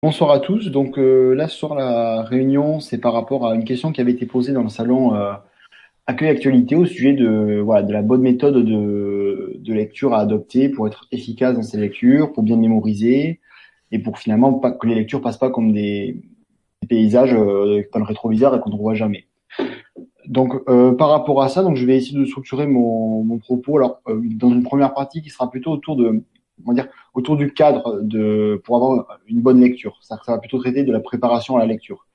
Bonsoir à tous. Donc euh, là, soir, la réunion, c'est par rapport à une question qui avait été posée dans le salon euh, Accueil Actualité au sujet de, voilà, de la bonne méthode de, de lecture à adopter pour être efficace dans ses lectures, pour bien mémoriser et pour finalement pas, que les lectures passent pas comme des, des paysages euh, dans le rétroviseur et qu'on ne voit jamais. Donc euh, par rapport à ça, donc je vais essayer de structurer mon, mon propos alors euh, dans une première partie qui sera plutôt autour de va dire, autour du cadre de, pour avoir une bonne lecture. Ça, ça va plutôt traiter de la préparation à la lecture.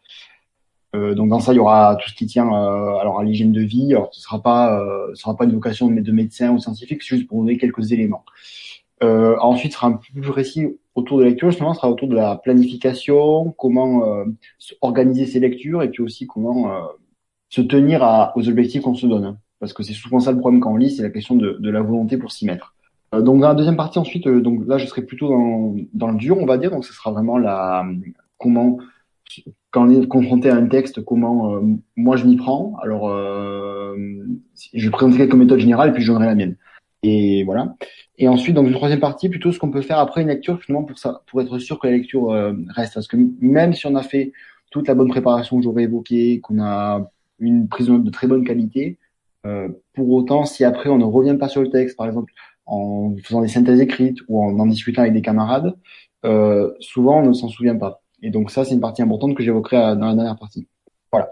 Euh, donc dans ça, il y aura tout ce qui tient euh, alors à l'hygiène de vie. Alors ce sera pas, euh, ce sera pas une vocation de, de médecin ou scientifique, c'est juste pour donner quelques éléments. Euh, ensuite, ce sera un peu plus précis autour de la lecture. Justement, ce sera autour de la planification, comment euh, organiser ses lectures et puis aussi comment euh, se tenir à, aux objectifs qu'on se donne. Parce que c'est souvent ça le problème quand on lit, c'est la question de, de la volonté pour s'y mettre. Euh, donc dans la deuxième partie ensuite, euh, donc là je serai plutôt dans, dans le dur, on va dire. Donc ce sera vraiment la comment quand on est confronté à un texte, comment euh, moi je m'y prends. Alors euh, je vais présenter quelques méthodes générales et puis je donnerai la mienne. Et voilà. Et ensuite, dans une troisième partie, plutôt ce qu'on peut faire après une lecture, finalement, pour ça, pour être sûr que la lecture euh, reste. Parce que même si on a fait toute la bonne préparation que j'aurais évoquée, qu'on a une prise de note de très bonne qualité, euh, pour autant, si après on ne revient pas sur le texte, par exemple, en faisant des synthèses écrites ou en en discutant avec des camarades, euh, souvent on ne s'en souvient pas. Et donc ça, c'est une partie importante que j'évoquerai dans la dernière partie. Voilà.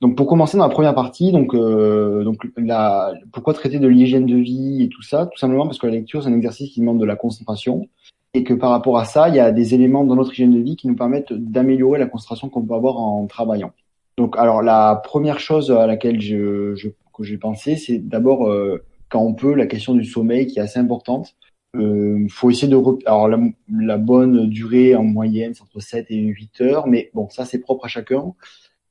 Donc pour commencer dans la première partie, donc euh, donc la, pourquoi traiter de l'hygiène de vie et tout ça? Tout simplement parce que la lecture c'est un exercice qui demande de la concentration et que par rapport à ça, il y a des éléments dans notre hygiène de vie qui nous permettent d'améliorer la concentration qu'on peut avoir en travaillant. Donc alors la première chose à laquelle je, je que j'ai pensé, c'est d'abord euh, quand on peut, la question du sommeil qui est assez importante. Euh, faut essayer de alors la, la, bonne durée en moyenne c'est entre 7 et 8 heures mais bon ça c'est propre à chacun.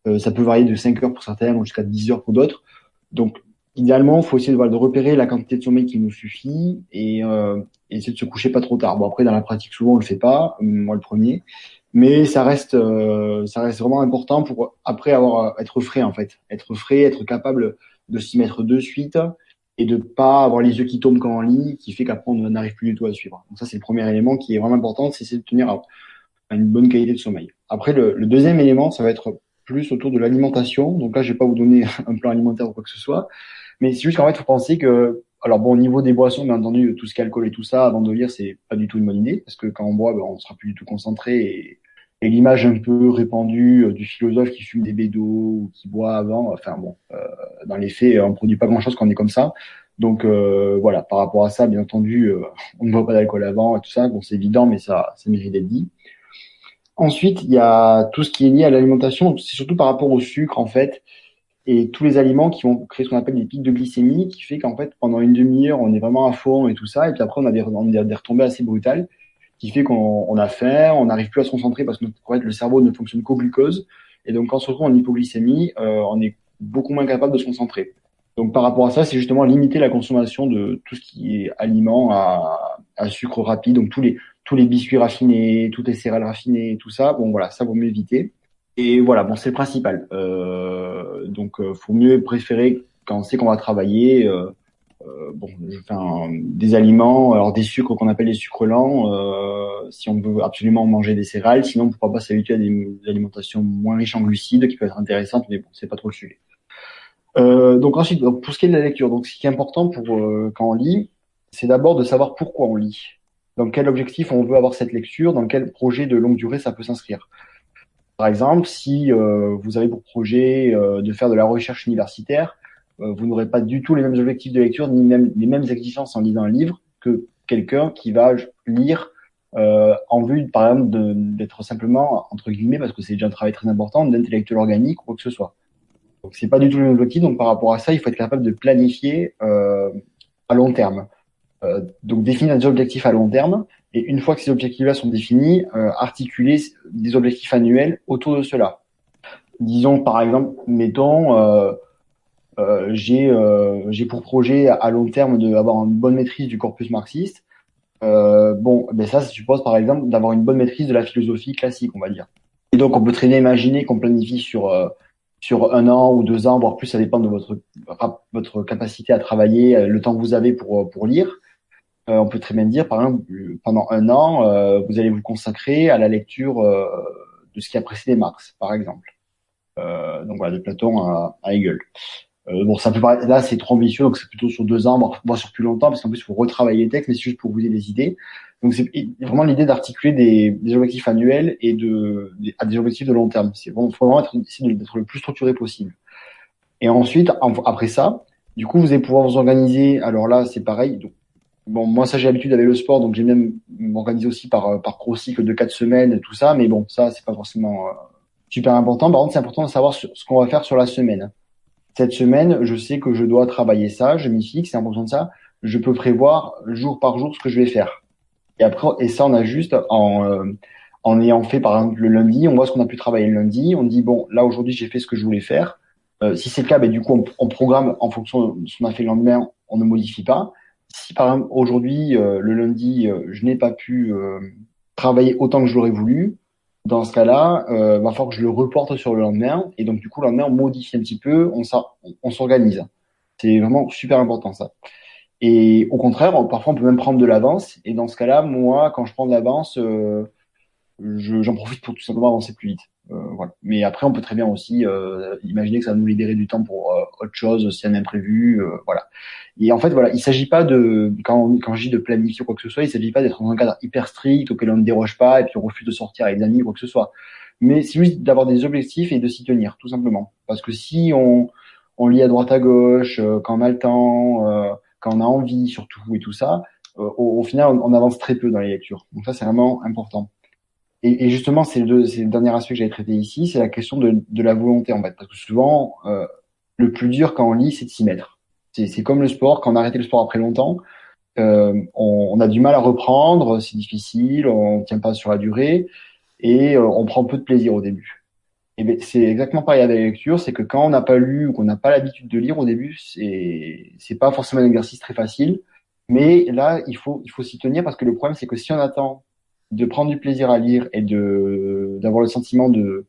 Euh, ça peut varier de 5 heures pour certains jusqu'à 10 heures pour d'autres. Donc idéalement faut essayer de, voilà, de repérer la quantité de sommeil qui nous suffit et, euh, essayer de se coucher pas trop tard. Bon après dans la pratique souvent on le fait pas moi le premier. Mais ça reste euh, ça reste vraiment important pour après avoir être frais en fait. Être frais être capable de s'y mettre de suite et de pas avoir les yeux qui tombent quand on lit, qui fait qu'après on n'arrive plus du tout à suivre. Donc ça c'est le premier élément qui est vraiment important, c'est de tenir à, une bonne qualité de sommeil. Après le, le, deuxième élément, ça va être plus autour de l'alimentation. Donc là je vais pas vous donner un plan alimentaire ou quoi que ce soit, mais c'est juste qu'en fait faut penser que alors bon au niveau des boissons, bien entendu tout ce qui est alcool et tout ça avant de lire c'est pas du tout une bonne idée parce que quand on boit ben, on sera plus du tout concentré et et l'image un peu répandue euh, du philosophe qui fume des bédos ou qui boit avant, enfin bon, euh, dans les faits, on produit pas grand-chose quand on est comme ça. Donc euh, voilà, par rapport à ça, bien entendu, euh, on ne boit pas d'alcool avant et tout ça, bon c'est évident, mais ça, ça mérite d'être dit. Ensuite, il y a tout ce qui est lié à l'alimentation, c'est surtout par rapport au sucre en fait, et tous les aliments qui vont créer ce qu'on appelle des pics de glycémie, qui fait qu'en fait pendant une demi-heure on est vraiment à fond et tout ça, et puis après on a des, on a des retombées assez brutales qui fait qu'on a faim, on n'arrive plus à se concentrer parce que en fait, le cerveau ne fonctionne qu'au glucose. Et donc, quand on se retrouve en hypoglycémie, euh, on est beaucoup moins capable de se concentrer. Donc, par rapport à ça, c'est justement limiter la consommation de tout ce qui est aliment à, à sucre rapide, donc tous les tous les biscuits raffinés, toutes les céréales raffinées, tout ça. Bon, voilà, ça vaut mieux éviter. Et voilà, bon, c'est le principal. Euh, donc, euh, faut mieux préférer quand on sait qu'on va travailler. Euh, bon, je fais un, des aliments, alors des sucres qu'on appelle les sucres lents, euh, si on veut absolument manger des céréales. Sinon, pourquoi pas s'habituer à des, alimentations moins riches en glucides, qui peuvent être intéressantes, mais bon, c'est pas trop le sujet. Euh, donc ensuite, pour ce qui est de la lecture, donc ce qui est important pour euh, quand on lit, c'est d'abord de savoir pourquoi on lit. Dans quel objectif on veut avoir cette lecture, dans quel projet de longue durée ça peut s'inscrire. Par exemple, si euh, vous avez pour projet euh, de faire de la recherche universitaire, euh, vous n'aurez pas du tout les mêmes objectifs de lecture ni même les mêmes exigences en lisant un livre que quelqu'un qui va lire euh, en vue, par exemple, d'être simplement entre guillemets, parce que c'est déjà un travail très important, d'intellectuel organique ou quoi que ce soit. Donc c'est pas du tout le même objectif. Donc par rapport à ça, il faut être capable de planifier euh, à long terme. Euh, donc définir des objectifs à long terme et une fois que ces objectifs-là sont définis, euh, articuler des objectifs annuels autour de cela. Disons par exemple, mettons euh, euh, j'ai euh, pour projet à long terme d'avoir une bonne maîtrise du corpus marxiste. Euh, bon, ben ça, ça suppose par exemple d'avoir une bonne maîtrise de la philosophie classique, on va dire. Et donc, on peut très bien imaginer qu'on planifie sur euh, sur un an ou deux ans, voire plus, ça dépend de votre votre capacité à travailler, euh, le temps que vous avez pour pour lire. on peut très bien dire, par exemple, pendant un an, vous allez vous consacrer à la lecture de ce qui a précédé Marx, par exemple. donc voilà, de Platon à Hegel. Euh, bon, ça peut paraître, là, c'est trop ambitieux, donc c'est plutôt sur deux ans, voire sur plus longtemps, parce qu'en plus, il faut retravailler les textes, mais c'est juste pour vous donner des idées. Donc, c'est vraiment l'idée d'articuler des, des, objectifs annuels et de, des, à des objectifs de long terme. C'est bon, faut vraiment être, d'être le plus structuré possible. Et ensuite, après ça, du coup, vous allez pouvoir vous organiser. Alors là, c'est pareil. Donc, bon, moi, ça, j'ai l'habitude avec le sport, donc j'ai même m'organiser aussi par, par gros cycle de quatre semaines, tout ça. Mais bon, ça, c'est pas forcément euh, super important. Par contre, c'est important de savoir ce qu'on va faire sur la semaine cette semaine, je sais que je dois travailler ça, je m'y fixe, et en fonction de ça, je peux prévoir jour par jour ce que je vais faire. Et après, et ça, on a juste en, euh, en ayant fait, par exemple, le lundi, on voit ce qu'on a pu travailler le lundi, on dit, bon, là, aujourd'hui, j'ai fait ce que je voulais faire. Euh, si c'est le cas, ben, du coup, on, programme en fonction de ce qu'on a fait le lendemain, on ne modifie pas. Si, par exemple, aujourd'hui, euh, le lundi, je n'ai pas pu travailler autant que j'aurais voulu, dans ce cas-là, euh, va falloir que je le reporte sur le lendemain. Et donc, du coup, le lendemain, on modifie un petit peu, on, s'organise. C'est vraiment super important, ça. Et au contraire, parfois, on peut même prendre de l'avance. Et dans ce cas-là, moi, quand je prends de l'avance, euh, j'en profite pour tout simplement avancer plus vite. Euh, voilà. Mais après, on peut très bien aussi euh, imaginer que ça va nous libérer du temps pour euh, autre chose, si un imprévu, voilà. Et en fait, voilà, il s'agit pas de quand quand je dis de planifier quoi que ce soit, il s'agit pas d'être dans un cadre hyper strict auquel on ne déroge pas et puis on refuse de sortir avec des amis quoi que ce soit. Mais c'est juste d'avoir des objectifs et de s'y tenir, tout simplement. Parce que si on on lit à droite à gauche, quand on a le temps, quand on a envie surtout et tout ça, au, final, on, on avance très peu dans les lectures. Donc ça, c'est vraiment important. Et, et, justement, c'est le, le, dernier aspect que j'avais traité ici, c'est la question de, de, la volonté en fait, parce que souvent, euh, le plus dur quand on lit, c'est de s'y mettre. C'est comme le sport, quand on a arrêté le sport après longtemps, euh, on, on, a du mal à reprendre, c'est difficile, on tient pas sur la durée, et euh, on prend peu de plaisir au début. Et ben, c'est exactement pareil avec la lecture, c'est que quand on n'a pas lu ou qu'on n'a pas l'habitude de lire au début, c'est c'est pas forcément un exercice très facile, mais là il faut il faut s'y tenir parce que le problème c'est que si on attend de prendre du plaisir à lire et de d'avoir le sentiment de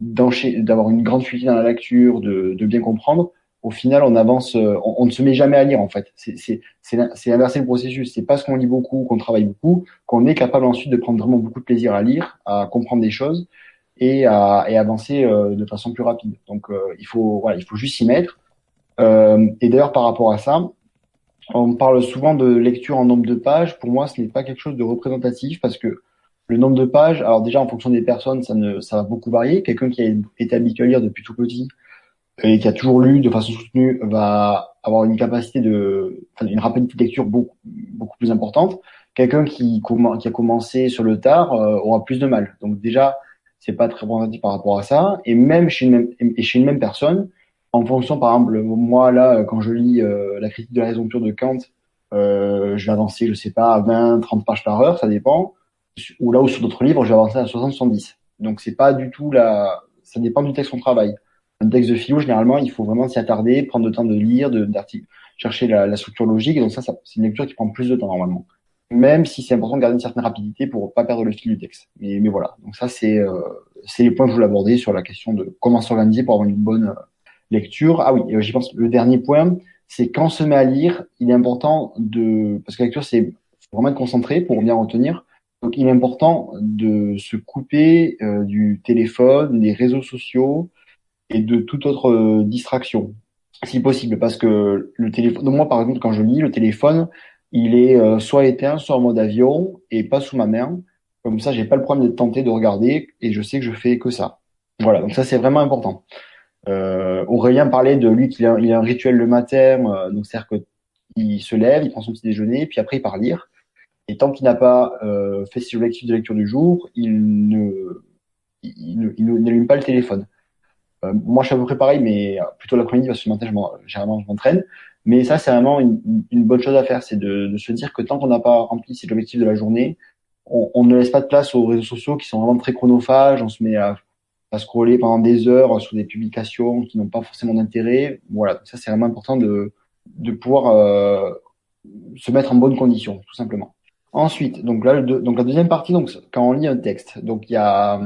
d'avoir une grande fluidité dans la lecture, de, de bien comprendre, au final, on avance, on, on, ne se met jamais à lire en fait. C'est inverser le processus. C'est parce qu'on lit beaucoup, qu'on travaille beaucoup, qu'on est capable ensuite de prendre vraiment beaucoup de plaisir à lire, à comprendre des choses et à et avancer euh, de façon plus rapide. Donc, euh, il faut voilà, il faut juste s'y mettre. Euh, et d'ailleurs, par rapport à ça, on parle souvent de lecture en nombre de pages. Pour moi, ce n'est pas quelque chose de représentatif parce que le nombre de pages, alors déjà en fonction des personnes, ça, ne, ça va beaucoup varier. Quelqu'un qui a été habitué à lire depuis tout petit et qui a toujours lu de façon soutenue va avoir une capacité de, une rapidité de lecture beaucoup, beaucoup plus importante. Quelqu'un qui, qui a commencé sur le tard euh, aura plus de mal. Donc déjà, c'est pas très représentatif par rapport à ça. Et même chez une même, et chez une même personne, en fonction, par exemple, moi là, quand je lis euh, la critique de la raison pure de Kant, euh, je vais avancer, je sais pas, à 20, 30 pages par heure, ça dépend. Ou là où sur d'autres livres, je vais avancer à 60, 70. Donc c'est pas du tout la, ça dépend du texte qu'on travaille. Un texte de philo, généralement, il faut vraiment s'y attarder, prendre le temps de lire, de, chercher la, structure logique. Et donc ça, c'est une lecture qui prend plus de temps normalement. Même si c'est important de garder une certaine rapidité pour pas perdre le fil du texte. Mais, voilà. Donc ça, c'est euh, c'est les points que je voulais aborder sur la question de comment s'organiser pour avoir une bonne lecture. Ah oui, j'y pense. Le dernier point, c'est quand on se met à lire, il est important de, parce que la lecture, c'est vraiment être concentré pour bien retenir. Donc, il est important de se couper euh, du téléphone, des réseaux sociaux et de toute autre euh, distraction, si possible, parce que le téléphone. Moi, par exemple, quand je lis, le téléphone, il est euh, soit éteint, soit en mode avion et pas sous ma main. Comme ça, j'ai pas le problème d'être tenté de regarder et je sais que je fais que ça. Voilà. Donc ça, c'est vraiment important. Euh, Aurélien parlait de lui qu'il a, il a un rituel le matin, euh, donc c'est-à-dire qu'il se lève, il prend son petit déjeuner, puis après il part lire. Et tant qu'il n'a pas euh, fait ses objectifs de lecture du jour, il ne, il, n'allume pas le téléphone. Euh, moi, je suis à peu près pareil, mais plutôt l'après-midi parce que le matin, généralement, je m'entraîne. Mais ça, c'est vraiment une, une, bonne chose à faire, c'est de, de, se dire que tant qu'on n'a pas rempli ses objectifs de la journée, on, on, ne laisse pas de place aux réseaux sociaux qui sont vraiment très chronophages. On se met à à scroller pendant des heures sur des publications qui n'ont pas forcément d'intérêt. Voilà, ça c'est vraiment important de, de pouvoir euh, se mettre en bonne condition, tout simplement. Ensuite, donc là, le, donc la deuxième partie, donc quand on lit un texte, donc il y a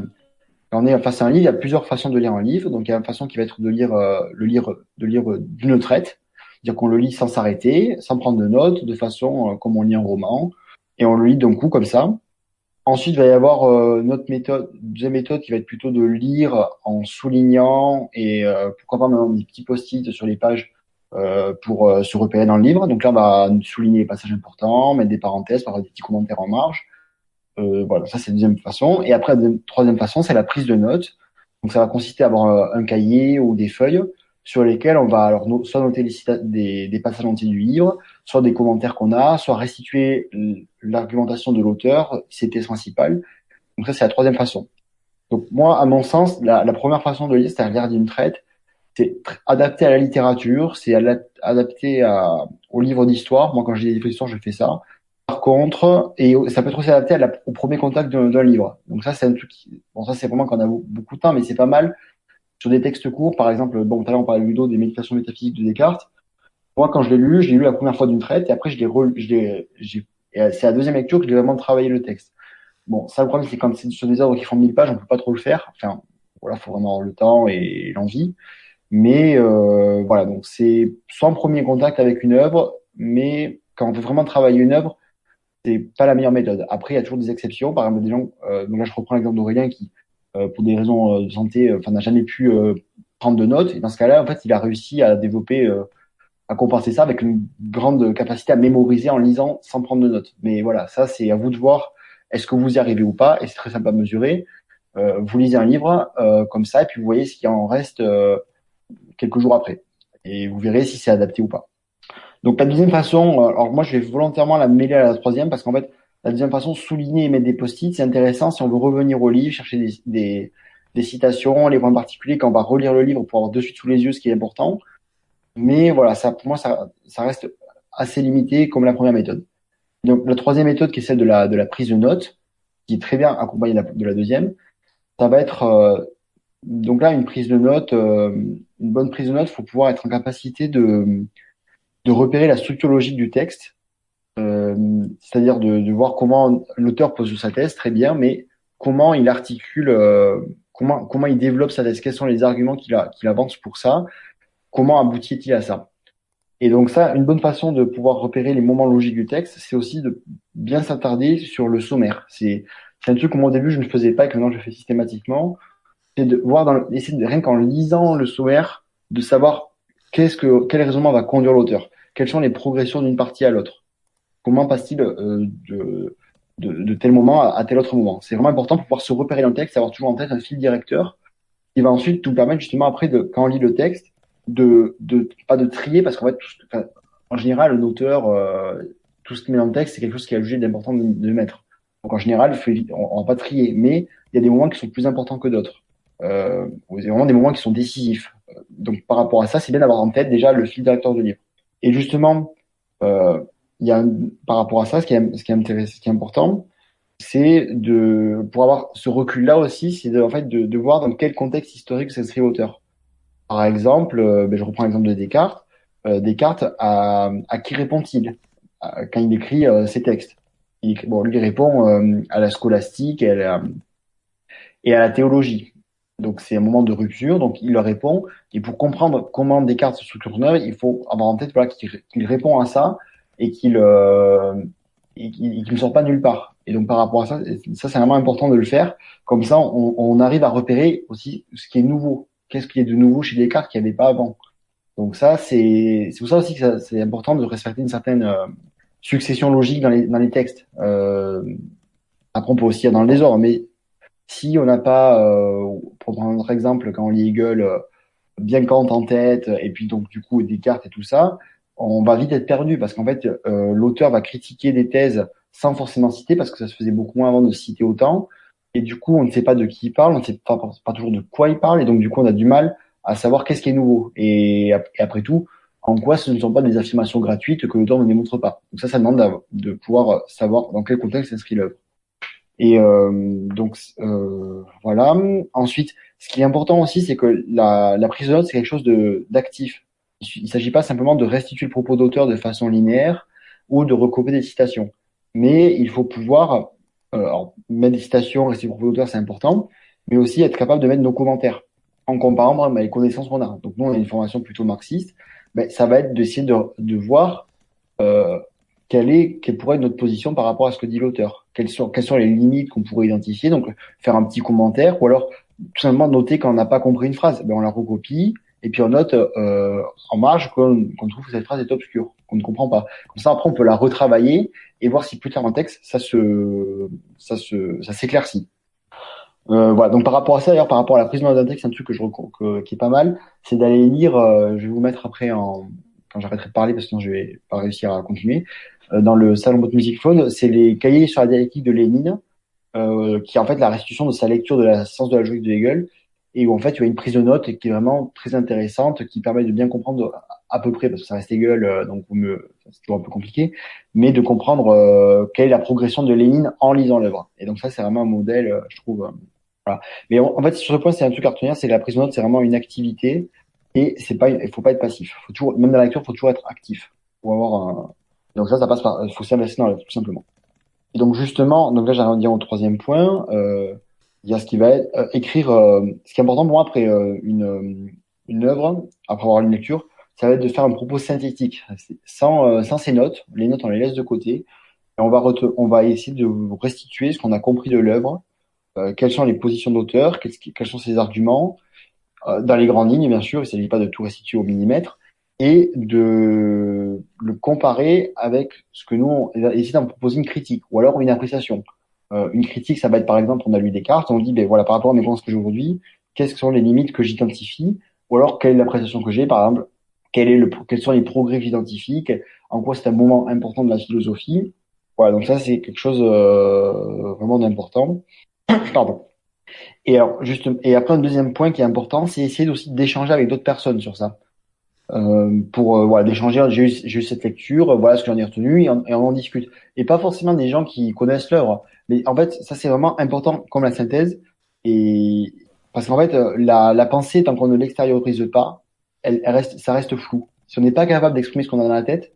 quand on est face à un livre, il y a plusieurs façons de lire un livre. Donc il y a une façon qui va être de lire euh, le lire de lire d'une traite. c'est-à-dire qu'on le lit sans s'arrêter, sans prendre de notes, de façon comme on lit un roman, et on le lit d'un coup comme ça. Ensuite, il va y avoir euh, notre méthode, deuxième méthode qui va être plutôt de lire en soulignant et euh, pourquoi pas maintenant des petits post-it sur les pages euh, pour euh, se repérer dans le livre. Donc là, on va souligner les passages importants, mettre des parenthèses, par des petits commentaires en marge. voilà, ça c'est la deuxième façon. Et après, la troisième façon, c'est la prise de notes. Donc ça va consister à avoir un cahier ou des feuilles sur lesquelles on va alors soit noter des, des passages entiers du livre, soit des commentaires qu'on a, soit restituer l'argumentation de l'auteur, c'est principal. Donc ça, c'est la troisième façon. Donc moi, à mon sens, la, la première façon de lire, c'est à lire d'une traite, c'est adapté à la littérature, c'est adapté à, au livre d'histoire. Moi, quand j'ai des livres d'histoire, je fais ça. Par contre, et ça peut être aussi adapté à au premier contact d'un livre. Donc ça, c'est un truc. Bon, ça, c'est vraiment quand on a beaucoup de temps, mais c'est pas mal sur des textes courts. Par exemple, bon, tout à l'heure on parlait Ludo des méditations métaphysiques de Descartes. Moi, quand je l'ai lu, je l'ai lu la première fois d'une traite et après je l'ai j'ai, c'est la deuxième lecture que j'ai vraiment travaillé le texte. Bon, ça le problème c'est quand c'est sur des œuvres qui font 1000 pages, on peut pas trop le faire. Enfin, voilà, faut vraiment le temps et l'envie. Mais euh, voilà, donc c'est en premier contact avec une œuvre, mais quand on veut vraiment travailler une œuvre, c'est pas la meilleure méthode. Après, il y a toujours des exceptions. Par exemple, des gens, euh, donc là je reprends l'exemple d'Aurélien qui, euh, pour des raisons euh, de santé, euh, enfin n'a jamais pu prendre de notes. Et dans ce cas-là, en fait, il a réussi à développer à compenser ça avec une grande capacité à mémoriser en lisant sans prendre de notes. Mais voilà, ça c'est à vous de voir est-ce que vous y arrivez ou pas, et c'est très simple à mesurer. Euh, vous lisez un livre euh, comme ça, et puis vous voyez ce qui en reste euh, quelques jours après, et vous verrez si c'est adapté ou pas. Donc la deuxième façon, alors moi je vais volontairement la mêler à la troisième, parce qu'en fait la deuxième façon, souligner et mettre des post-it, c'est intéressant si on veut revenir au livre, chercher des, des, des citations, les points particuliers, quand on va relire le livre pour avoir de suite sous les yeux ce qui est important. Mais voilà, ça, pour moi, ça, ça reste assez limité comme la première méthode. Donc, la troisième méthode, qui est celle de la, de la prise de notes, qui est très bien accompagnée de la, deuxième, ça va être, euh, donc là, une prise de notes, euh, une bonne prise de notes, faut pouvoir être en capacité de, de repérer la structure logique du texte, euh, c'est-à-dire de, de, voir comment l'auteur pose sa thèse, très bien, mais comment il articule, euh, comment, comment il développe sa thèse, quels sont les arguments qu'il qu'il avance pour ça, comment aboutit-il à ça? Et donc ça, une bonne façon de pouvoir repérer les moments logiques du texte, c'est aussi de bien s'attarder sur le sommaire. C'est un truc que moi au début je ne faisais pas et que maintenant je fais systématiquement. C'est de voir dans essayer de rien qu'en lisant le sommaire, de savoir qu'est-ce que quel raisonnement va conduire l'auteur, quelles sont les progressions d'une partie à l'autre, comment passe-t-il euh, de, de, tel moment à, tel autre moment? C'est vraiment important pour pouvoir se repérer dans le texte, avoir toujours en tête un fil directeur qui va ensuite nous permettre justement après de quand on lit le texte de, de pas de trier parce qu'en fait, en général, un auteur, euh, tout ce qui met dans le texte, c'est quelque chose qui a jugé d'important de, mettre. Donc en général, on, on va pas trier, mais il y a des moments qui sont plus importants que d'autres. Euh, il y a vraiment des moments qui sont décisifs. Donc par rapport à ça, c'est bien d'avoir en tête déjà le fil directeur du livre. Et justement, euh, il y a par rapport à ça, ce qui est, ce qui est intéressant, ce qui est important, c'est de pour avoir ce recul-là aussi, c'est en fait de, de, voir dans quel contexte historique s'inscrit l'auteur. Par exemple, euh, ben, je reprends l'exemple de Descartes. Euh, Descartes, à, à qui répond-il? Quand il écrit euh, ses textes il, Bon, lui répond à la scolastique et à la, et à la théologie. Donc c'est un moment de rupture, donc il leur répond. Et pour comprendre comment Descartes se structure il faut avoir en tête qu'il répond à ça et qu'il qu ne sort pas nulle part. Et donc par rapport à ça, ça c'est vraiment important de le faire. Comme ça, on arrive à repérer aussi ce qui est nouveau qu'est-ce qu'il y a de nouveau chez Descartes qu'il n'y avait pas avant. Donc ça, c'est pour ça aussi que c'est important de respecter une certaine euh, succession logique dans les, dans les textes. Euh, après, on peut aussi y dans le désordre, mais si on n'a pas, euh, pour prendre un autre exemple, quand on lit Hegel, bien Kant en tête, et puis donc du coup Descartes et tout ça, on va vite être perdu parce qu'en fait, l'auteur va critiquer des thèses sans forcément citer, parce que ça se faisait beaucoup moins avant de citer autant et du coup, on ne sait pas de qui il parle, on ne sait pas, toujours de quoi il parle, et donc du coup, on a du mal à savoir qu'est-ce qui est nouveau. Et, après tout, en quoi ce ne sont pas des affirmations gratuites que l'auteur ne démontre pas. Donc ça, ça demande de pouvoir savoir dans quel contexte s'inscrit l'œuvre. Et euh, donc euh, voilà. Ensuite, ce qui est important aussi, c'est que la, la, prise de notes, c'est quelque chose d'actif. Il ne s'agit pas simplement de restituer le propos d'auteur de façon linéaire ou de recopier des citations, mais il faut pouvoir euh, alors, mettre des citations, rester pour l'auteur, c'est important, mais aussi être capable de mettre nos commentaires en comparant les connaissances qu'on a. Donc nous, on a une formation plutôt marxiste, ben, ça va être d'essayer de, de voir euh, quelle est, quelle pourrait être notre position par rapport à ce que dit l'auteur. Quelles sont, quelles sont les limites qu'on pourrait identifier. Donc, faire un petit commentaire ou alors tout simplement noter quand on n'a pas compris une phrase. Ben, on la recopie et puis on note euh, en marge qu'on trouve que cette phrase est obscure, qu'on ne comprend pas. Comme ça, après, on peut la retravailler et voir si plus tard en texte, ça se, ça se, ça s'éclaircit. Euh, voilà. Donc par rapport à ça, d'ailleurs, par rapport à la prise de d'un texte, un truc que je que, qui est pas mal, c'est d'aller lire. Euh, je vais vous mettre après en quand j'arrêterai de parler parce que sinon je vais pas réussir à continuer. Euh, dans le salon Bot Music Phone, c'est les cahiers sur la dialectique de Lénine, euh, qui est en fait la restitution de sa lecture de la science de la logique de Hegel, et où en fait il y a une prise de notes qui est vraiment très intéressante, qui permet de bien comprendre à peu près, parce que ça reste euh, donc c'est toujours un peu compliqué, mais de comprendre euh, quelle est la progression de Lénine en lisant l'œuvre. Et donc ça, c'est vraiment un modèle, je trouve, voilà. Mais en fait, sur ce point, c'est un truc à retenir, c'est que la prise de notes, c'est vraiment une activité et c'est pas, il faut pas être passif. Faut toujours, même dans la lecture, faut toujours être actif pour avoir un. Donc ça, ça passe par, faut s'investir dans la tout simplement. Et donc justement, donc là, j'arrive à dire au troisième point. Euh, il y a ce qui va être euh, écrire. Euh, ce qui est important pour moi après euh, une une œuvre, après avoir une lecture, ça va être de faire un propos synthétique, sans sans ces notes. Les notes, on les laisse de côté. Et on va on va essayer de restituer ce qu'on a compris de l'œuvre euh, quelles sont les positions d'auteur, quels, sont ses arguments, euh, dans les grandes lignes, bien sûr, il ne s'agit pas de tout restituer au millimètre, et de le comparer avec ce que nous, on d'en proposer une critique, ou alors une appréciation. Euh, une critique, ça va être par exemple, on a lu Descartes, on dit, ben voilà, par rapport à mes pensées aujourd'hui, quelles sont les limites que j'identifie, ou alors quelle est l'appréciation que j'ai, par exemple, quel est le, quels sont les progrès que en quoi c'est un moment important de la philosophie. Voilà, donc ça c'est quelque chose euh, vraiment d'important. Pardon. Et alors, juste, et après un deuxième point qui est important, c'est essayer aussi d'échanger avec d'autres personnes sur ça. Euh, pour euh, voilà d'échanger j'ai eu, eu, cette lecture voilà ce que j'en ai retenu et on, et on, en discute et pas forcément des gens qui connaissent l'œuvre mais en fait ça c'est vraiment important comme la synthèse et parce qu'en fait euh, la, la pensée tant qu'on ne l'extériorise pas elle, elle, reste ça reste flou. Si on n'est pas capable d'exprimer ce qu'on a dans la tête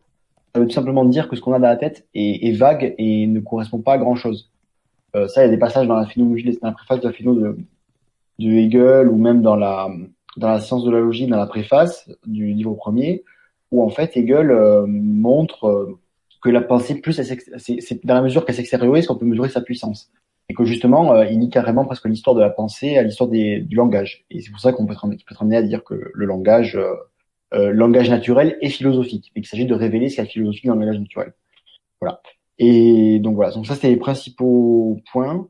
ça veut tout simplement dire que ce qu'on a dans la tête est, est vague et ne correspond pas à grand chose euh, ça, il y a des passages dans la phénoménologie, dans la préface de la phéno de, de Hegel ou même dans la dans la science de la logique, dans la préface du livre premier, où en fait Hegel euh, montre euh, que la pensée plus, c'est dans la mesure qu'elle s'extériorise qu'on peut mesurer sa puissance, et que justement il nie carrément presque l'histoire de la pensée à l'histoire du langage. Et c'est pour ça qu'on peut, peut être amené à dire que le langage, euh, langage naturel est philosophique, et qu'il s'agit de révéler ce qu'il y a philosophique dans le langage naturel. Voilà. Et donc voilà, donc ça c'est les principaux points.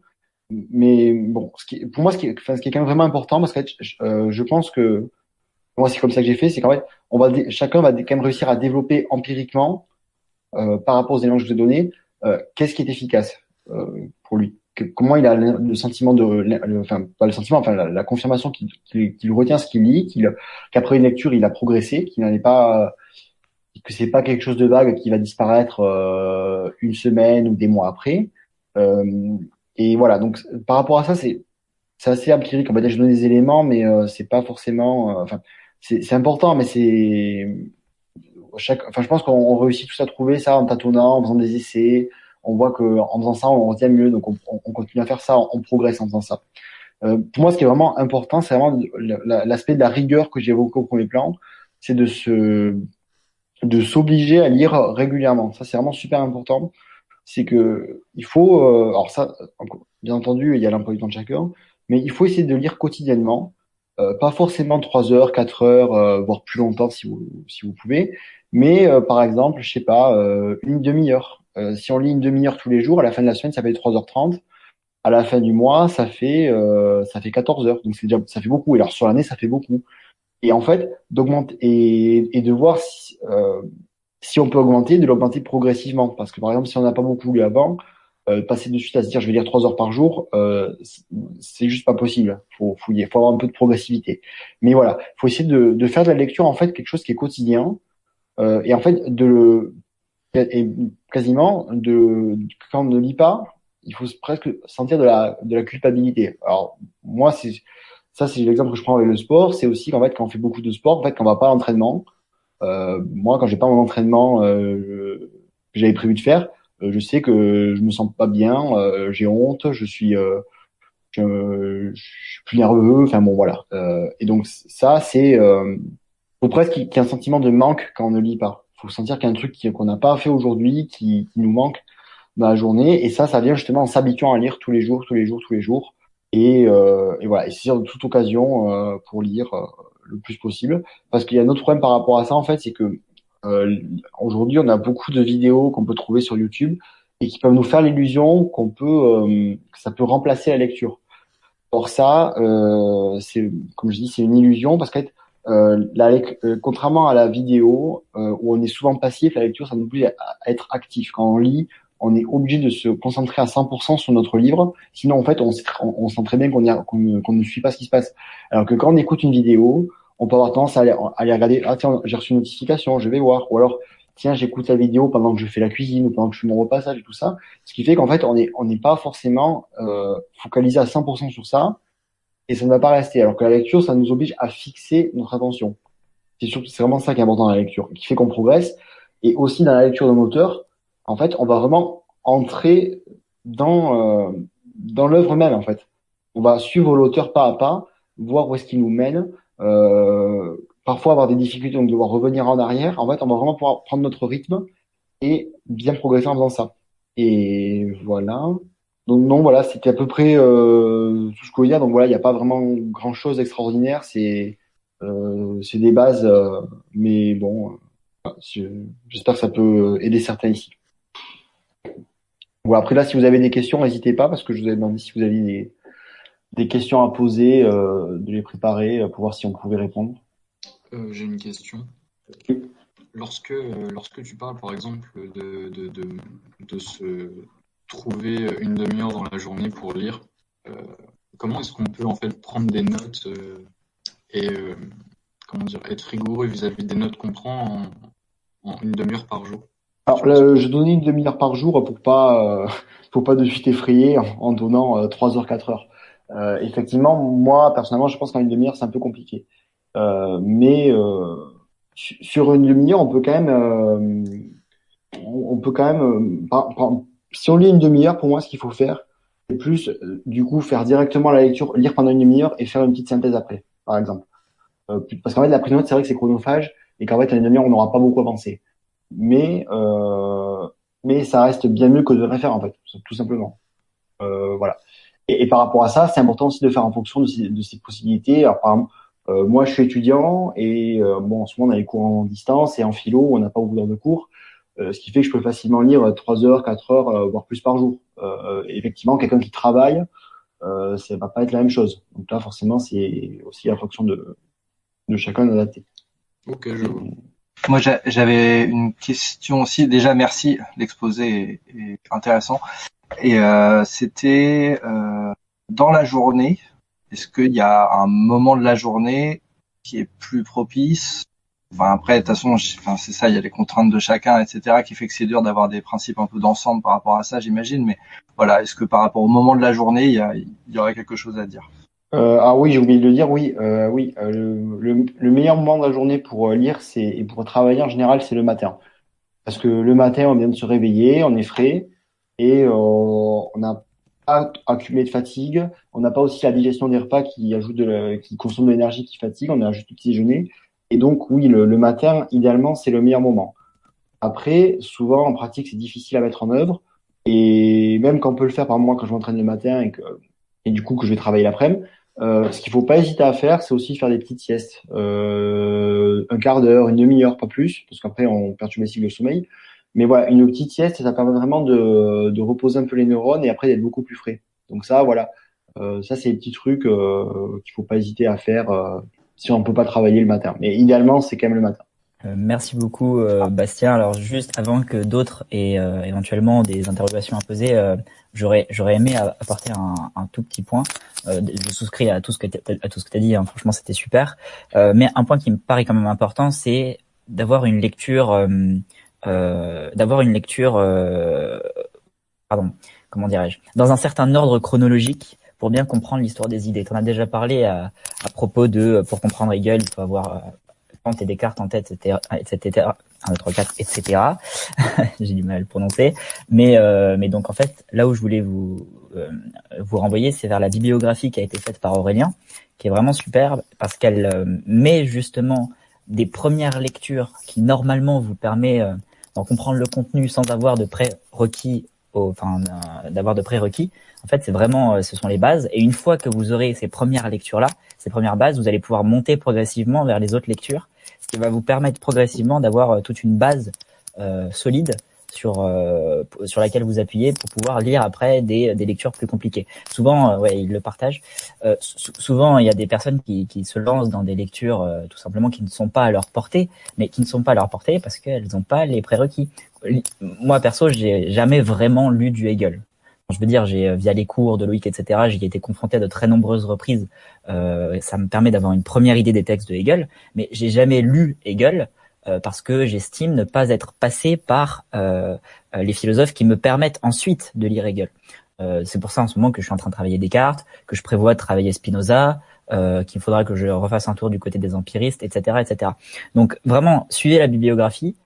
Mais bon, ce qui, pour moi, ce qui, enfin, ce qui est quand même vraiment important, parce que je, euh, je pense que moi c'est comme ça que j'ai fait, c'est qu'en fait, on va chacun va quand même réussir à développer empiriquement euh, par rapport aux éléments que je vous ai donnés, euh, qu'est-ce qui est efficace euh, pour lui, comment il a le, sentiment de, enfin pas le sentiment, enfin la, confirmation qu'il retient ce qu'il lit, qu'il qu'après une lecture il a progressé, qu'il n'en est pas que c'est pas quelque chose de vague qui va disparaître euh, une semaine ou des mois après. Euh, et voilà, donc par rapport à ça, c'est c'est assez empirique. On va dire, je donne des éléments, mais euh, c'est pas forcément. Euh, enfin, c'est important, mais c'est chaque. Enfin, je pense qu'on réussit tous à trouver ça en tâtonnant, en faisant des essais. On voit que en faisant ça, on retient mieux, donc on, on continue à faire ça, on, progresse en faisant ça. Euh, pour moi, ce qui est vraiment important, c'est vraiment l'aspect de la rigueur que j'ai évoqué au premier plan, c'est de se de s'obliger à lire régulièrement. Ça, c'est vraiment super important. C'est que il faut, euh, alors ça, bien entendu, il y a l'emploi du temps de chacun, mais il faut essayer de lire quotidiennement, euh, pas forcément trois heures, quatre heures, euh, voire plus longtemps si vous si vous pouvez, mais par exemple, je sais pas, une demi-heure. Si on lit une demi-heure tous les jours, à la fin de la semaine, ça fait 3h30. À la fin du mois, ça fait ça fait 14 heures. Donc c'est déjà ça fait beaucoup. Et alors sur l'année, ça fait beaucoup et en fait d'augmenter et, et, de voir si, euh, si on peut augmenter, de l'augmenter progressivement. Parce que par exemple, si on n'a pas beaucoup lu avant, euh, passer de suite à se dire je vais lire trois heures par jour, euh, c'est juste pas possible. Faut, faut, faut avoir un peu de progressivité. Mais voilà, faut essayer de, de faire de la lecture en fait quelque chose qui est quotidien euh, et en fait de et quasiment de quand on ne lit pas, il faut presque sentir de la culpabilité. Alors moi c'est ça, c'est l'exemple que je prends avec le sport. C'est aussi qu'en fait, quand on fait beaucoup de sport, en fait, quand on va pas à l'entraînement, euh, moi, quand j'ai pas mon entraînement euh, que j'avais prévu de faire, euh, je sais que je me sens pas bien, euh, j'ai honte, je suis, euh, je, suis plus nerveux. Enfin bon, voilà. et donc ça, c'est faut presque qu'il y ait un sentiment de manque quand on ne lit pas. Faut sentir qu'il y a un truc qu'on n'a pas fait aujourd'hui, qui, qui nous manque dans la journée. Et ça, ça vient justement en s'habituant à lire tous les jours, tous les jours, tous les jours. Et, euh, et voilà, et c'est de toute occasion euh, pour lire euh, le plus possible. Parce qu'il y a un autre problème par rapport à ça, en fait, c'est que euh, aujourd'hui, on a beaucoup de vidéos qu'on peut trouver sur YouTube et qui peuvent nous faire l'illusion qu'on peut, euh, que ça peut remplacer la lecture. Or ça, euh, c'est comme je dis, c'est une illusion parce qu'être euh, la, euh, contrairement à la vidéo euh, où on est souvent passif, la lecture ça nous oblige à, être actif. Quand on lit, on est obligé de se concentrer à 100% sur notre livre, sinon en fait on, sent très bien qu'on qu'on ne suit pas ce qui se passe. Alors que quand on écoute une vidéo, on peut avoir tendance à aller, à aller regarder, ah tiens, j'ai reçu une notification, je vais voir, ou alors tiens, j'écoute la vidéo pendant que je fais la cuisine ou pendant que je fais mon repassage et tout ça. Ce qui fait qu'en fait, on n'est on n'est pas forcément euh, focalisé à 100% sur ça et ça ne va pas rester. Alors que la lecture, ça nous oblige à fixer notre attention. C'est surtout, c'est vraiment ça qui est important dans la lecture, qui fait qu'on progresse. Et aussi dans la lecture d'un auteur, en fait, on va vraiment entrer dans euh, dans l'œuvre même. En fait, on va suivre l'auteur pas à pas, voir où est-ce qu'il nous mène. Euh, parfois avoir des difficultés, donc devoir revenir en arrière, en fait, on va vraiment pouvoir prendre notre rythme et bien progresser en faisant ça. Et voilà. Donc non, voilà, c'était à peu près euh, tout ce qu'il y a. Donc voilà, il n'y a pas vraiment grand-chose d'extraordinaire. C'est euh, c'est des bases, euh, mais bon, euh, j'espère que ça peut aider certains ici. Voilà, après là, si vous avez des questions, n'hésitez pas, parce que je vous avais demandé si vous aviez des, des questions à poser, euh, de les préparer pour voir si on pouvait répondre. Euh, j'ai une question. Lorsque, lorsque tu parles, par exemple, de, de, de, de se trouver une demi-heure dans la journée pour lire, euh, comment est-ce qu'on peut en fait prendre des notes euh, et comment dire, être rigoureux vis-à-vis des notes qu'on prend en, une demi-heure par jour? Alors, je donnais une demi-heure par jour pour pas, pour pas de suite effrayer en, donnant 3 heures, 4 heures. Euh, effectivement, moi, personnellement, je pense qu'en une demi-heure, c'est un peu compliqué. Euh, mais euh, sur une demi-heure, on peut quand même, euh, on peut quand même, si on lit une demi-heure, pour moi, ce qu'il faut faire, c'est plus, du coup, faire directement la lecture, lire pendant une demi-heure et faire une petite synthèse après, par exemple. parce qu'en fait, la prise de c'est vrai que c'est chronophage et qu'en fait, en une demi-heure, on n'aura pas beaucoup avancé. Mais, mais ça reste bien mieux que de rien faire, en fait, tout simplement. voilà. Et, par rapport à ça, c'est important aussi de faire en fonction de ces, possibilités. Alors, par exemple, euh, moi, je suis étudiant et euh, bon, en ce moment, on a les cours en distance et en philo, on n'a pas beaucoup d'heures de cours, euh, ce qui fait que je peux facilement lire 3 heures, 4 heures, voire plus par jour. effectivement, quelqu'un qui travaille, euh, ça va pas être la même chose. Donc là, forcément, c'est aussi la fonction de, de chacun d'adapter. Ok, je vois. Moi, j'avais une question aussi. Déjà, merci. L'exposé est, intéressant. Et euh, c'était euh, dans la journée, est-ce qu'il y a un moment de la journée qui est plus propice Enfin, après, de toute façon, enfin, c'est ça, il y a les contraintes de chacun, etc., qui fait que c'est dur d'avoir des principes un peu d'ensemble par rapport à ça, j'imagine. Mais voilà, est-ce que par rapport au moment de la journée, il y, a, il y aurait quelque chose à dire? Euh, Ah oui, j'ai oublié de le dire. Oui, euh, oui. Euh, le, le, meilleur moment de la journée pour euh, lire, c'est et pour travailler en général, c'est le matin, parce que le matin, on vient de se réveiller, on est frais et euh, on a pas accumulé de fatigue. On n'a pas aussi la digestion des repas qui ajoute de qui consomme de l'énergie, qui fatigue. On a juste le petit déjeuner. Et donc, oui, le, matin, idéalement, c'est le meilleur moment. Après, souvent, en pratique, c'est difficile à mettre en œuvre. Et même quand on peut le faire, par moi, quand je m'entraîne le matin et que, et du coup, que je vais travailler l'après-midi, euh, ce qu'il faut pas hésiter à faire, c'est aussi faire des petites siestes. Euh, un quart d'heure, une demi-heure, pas plus, parce qu'après, on perturbe les cycles de sommeil. Mais voilà, une petite sieste, ça permet vraiment de, de reposer un peu les neurones et après d'être beaucoup plus frais. Donc ça, voilà, euh, ça c'est des petits trucs euh, qu'il faut pas hésiter à faire euh, si on peut pas travailler le matin. Mais idéalement, c'est quand même le matin. Euh, merci beaucoup euh, Bastien. Alors juste avant que d'autres aient éventuellement des interrogations à poser, j'aurais j'aurais aimé apporter un, un, tout petit point. je souscris à tout ce que à tout ce que tu as dit. Hein. Franchement, c'était super. mais un point qui me paraît quand même important, c'est d'avoir une lecture euh, d'avoir une lecture, euh, pardon, comment dirais-je, dans un certain ordre chronologique pour bien comprendre l'histoire des idées. Tu en as déjà parlé à, à, propos de, pour comprendre Hegel, il faut avoir Kant et Descartes en tête, etc., etc., 1, 2, 3, 4, etc. J'ai du mal à le prononcer. Mais, euh, mais donc, en fait, là où je voulais vous, euh, vous renvoyer, c'est vers la bibliographie qui a été faite par Aurélien, qui est vraiment superbe parce qu'elle met justement des premières lectures qui normalement vous permet d'en comprendre le contenu sans avoir de prérequis, d'avoir de prérequis. En fait, c'est vraiment, ce sont les bases. Et une fois que vous aurez ces premières lectures là, ces premières bases, vous allez pouvoir monter progressivement vers les autres lectures, ce qui va vous permettre progressivement d'avoir toute une base solide sur euh, sur laquelle vous appuyez pour pouvoir lire après des, des lectures plus compliquées. Souvent, euh, ouais, ils le partagent. Euh, souvent, il y a des personnes qui, qui se lancent dans des lectures tout simplement qui ne sont pas à leur portée, mais qui ne sont pas à leur portée parce qu'elles n'ont pas les prérequis. Moi, perso, j'ai jamais vraiment lu du Hegel. Je veux dire, j'ai via les cours de Loïc, etc., j'ai été confronté à de très nombreuses reprises. Euh, ça me permet d'avoir une première idée des textes de Hegel, mais j'ai jamais lu Hegel euh, parce que j'estime ne pas être passé par euh, euh, les philosophes qui me permettent ensuite de lire Hegel. c'est pour ça en ce moment que je suis en train de travailler Descartes, que je prévois de travailler Spinoza, euh, qu'il faudra que je refasse un tour du côté des empiristes, etc., etc. Donc vraiment, suivez la bibliographie,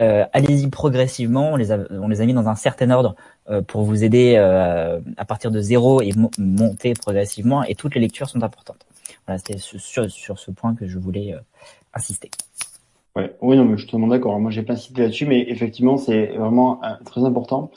euh, allez-y progressivement. On les, a, on les a mis dans un certain ordre euh, pour vous aider euh, à partir de zéro et monter progressivement. Et toutes les lectures sont importantes. Voilà, c'était sur, sur, ce point que je voulais insister. Oui, non, mais je suis totalement d'accord. Moi, j'ai pas cité là-dessus, mais effectivement, c'est vraiment euh, très important.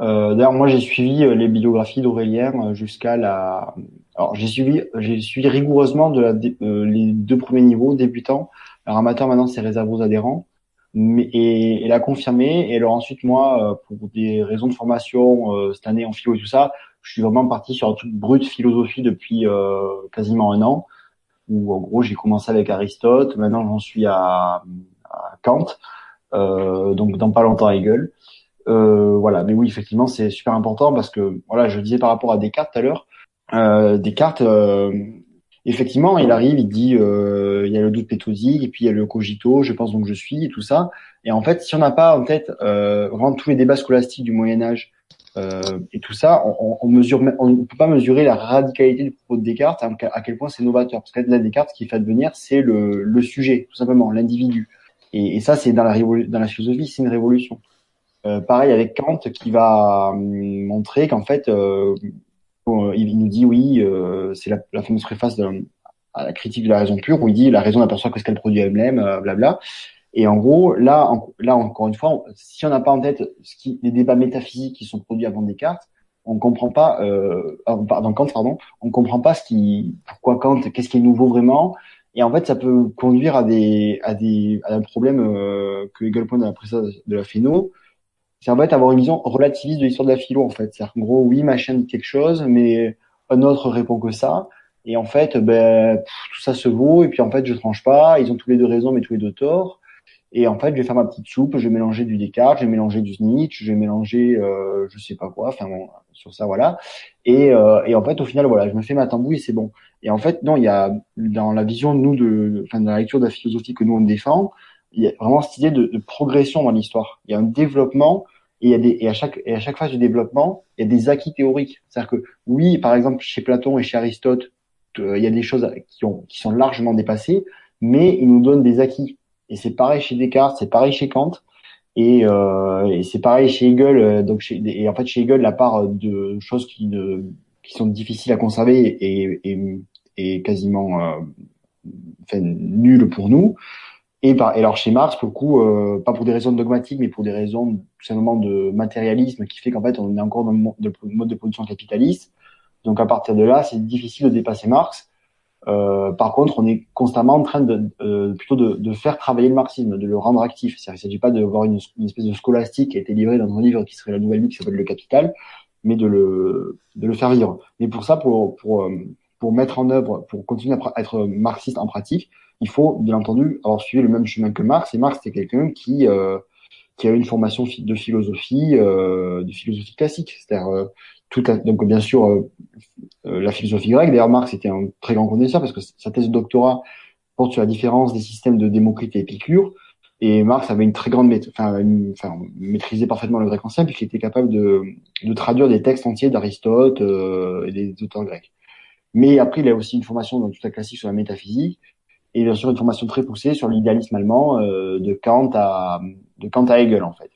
Euh, D'ailleurs, moi, j'ai suivi euh, les bibliographies d'Aurélien euh, jusqu'à la. Alors, j'ai suivi, j'ai suivi rigoureusement de la, les deux premiers niveaux, débutants. Alors, amateur, maintenant, c'est réservé aux adhérents. Mais, et elle a confirmé. Et alors ensuite, moi, pour des raisons de formation, cette année en philo et tout ça, je suis vraiment parti sur un truc brut philosophie depuis quasiment un an où en gros j'ai commencé avec Aristote, maintenant j'en suis à, Kant, euh, donc dans pas longtemps Hegel. Euh, voilà, mais oui effectivement c'est super important parce que voilà, je disais par rapport à Descartes tout à l'heure, euh, Descartes effectivement il arrive, il dit il y a le doute méthodique et puis il y a le cogito, je pense donc je suis et tout ça. Et en fait si on n'a pas en tête vraiment tous les débats scolastiques du Moyen Âge et tout ça, on, on mesure, on ne peut pas mesurer la radicalité du propos de Descartes, hein, à quel point c'est novateur. Parce que là, Descartes, ce qui fait advenir, c'est le, le, sujet, tout simplement, l'individu. Et, et, ça, c'est dans la, dans la philosophie, c'est une révolution. Euh, pareil avec Kant, qui va hum, montrer qu'en fait, euh, il, nous dit oui, euh, c'est la, la, fameuse préface de, à la critique de la raison pure, où il dit la raison n'aperçoit que ce qu'elle produit elle-même, euh, blabla. Et en gros, là, là encore une fois, si on n'a pas en tête ce qui, les débats métaphysiques qui sont produits avant Descartes, on comprend pas, euh, pardon, Kant, pardon, on comprend pas ce qui, pourquoi Kant, qu'est-ce qui est nouveau vraiment. Et en fait, ça peut conduire à des, à des, à un problème euh, que Hegel pointe dans la précédente de la philo. C'est en fait avoir une vision relativiste de l'histoire de la philo, en fait. C'est-à-dire qu'en gros, oui, machin dit quelque chose, mais un autre répond que ça. Et en fait, ben, tout ça se vaut. Et puis en fait, je tranche pas. Ils ont tous les deux raison, mais tous les deux tort. Et en fait, je vais faire ma petite soupe, je vais mélanger du Descartes, je vais mélanger du Nietzsche, je vais mélanger, euh, je sais pas quoi, enfin bon, sur ça voilà. Et, euh, et en fait, au final, voilà, je me fais ma tambouille c'est bon. Et en fait, non, il y a dans la vision nous de, enfin, dans la lecture de la philosophie que nous on défend, il y a vraiment cette idée de, de progression dans l'histoire. Il y a un développement et, il y a des, et à chaque et à chaque phase du développement, il y a des acquis théoriques. C'est-à-dire que oui, par exemple, chez Platon et chez Aristote, euh, il y a des choses qui ont qui sont largement dépassées, mais ils nous donnent des acquis et c'est pareil chez Descartes, c'est pareil chez Kant. Et, euh, et c'est pareil chez Hegel. Euh, donc chez, et en fait chez Hegel, la part de choses qui, ne, qui sont difficiles à conserver est, est, quasiment euh, enfin, nulle pour nous. Et, par, et alors chez Marx, pour le coup, euh, pas pour des raisons dogmatiques, mais pour des raisons tout simplement de matérialisme qui fait qu'en fait on est encore dans le mode de production capitaliste. Donc à partir de là, c'est difficile de dépasser Marx. Euh, par contre, on est constamment en train de euh, plutôt de, de, faire travailler le marxisme, de le rendre actif. Il ne s'agit pas de voir une, une, espèce de scolastique qui a été livrée dans un livre qui serait la nouvelle vie qui s'appelle Le Capital, mais de le, de le faire vivre. Mais pour ça, pour, pour, euh, pour mettre en œuvre, pour continuer à être marxiste en pratique, il faut bien entendu avoir suivi le même chemin que Marx. Et Marx, c'était quelqu'un qui euh, qui a une formation de philosophie, euh, de philosophie classique, c'est-à-dire euh, toute donc bien sûr euh, euh, la philosophie grecque. D'ailleurs, Marx était un très grand connaisseur parce que sa thèse de doctorat porte sur la différence des systèmes de Démocrite et Épicure. Et Marx avait une très grande, enfin, enfin, maîtrisait parfaitement le grec ancien puisqu'il était capable de, de traduire des textes entiers d'Aristote euh, et des auteurs grecs. Mais après, il a aussi une formation dans toute la classique sur la métaphysique et bien sûr une formation très poussée sur l'idéalisme allemand euh, de Kant à de Kant à Hegel en fait.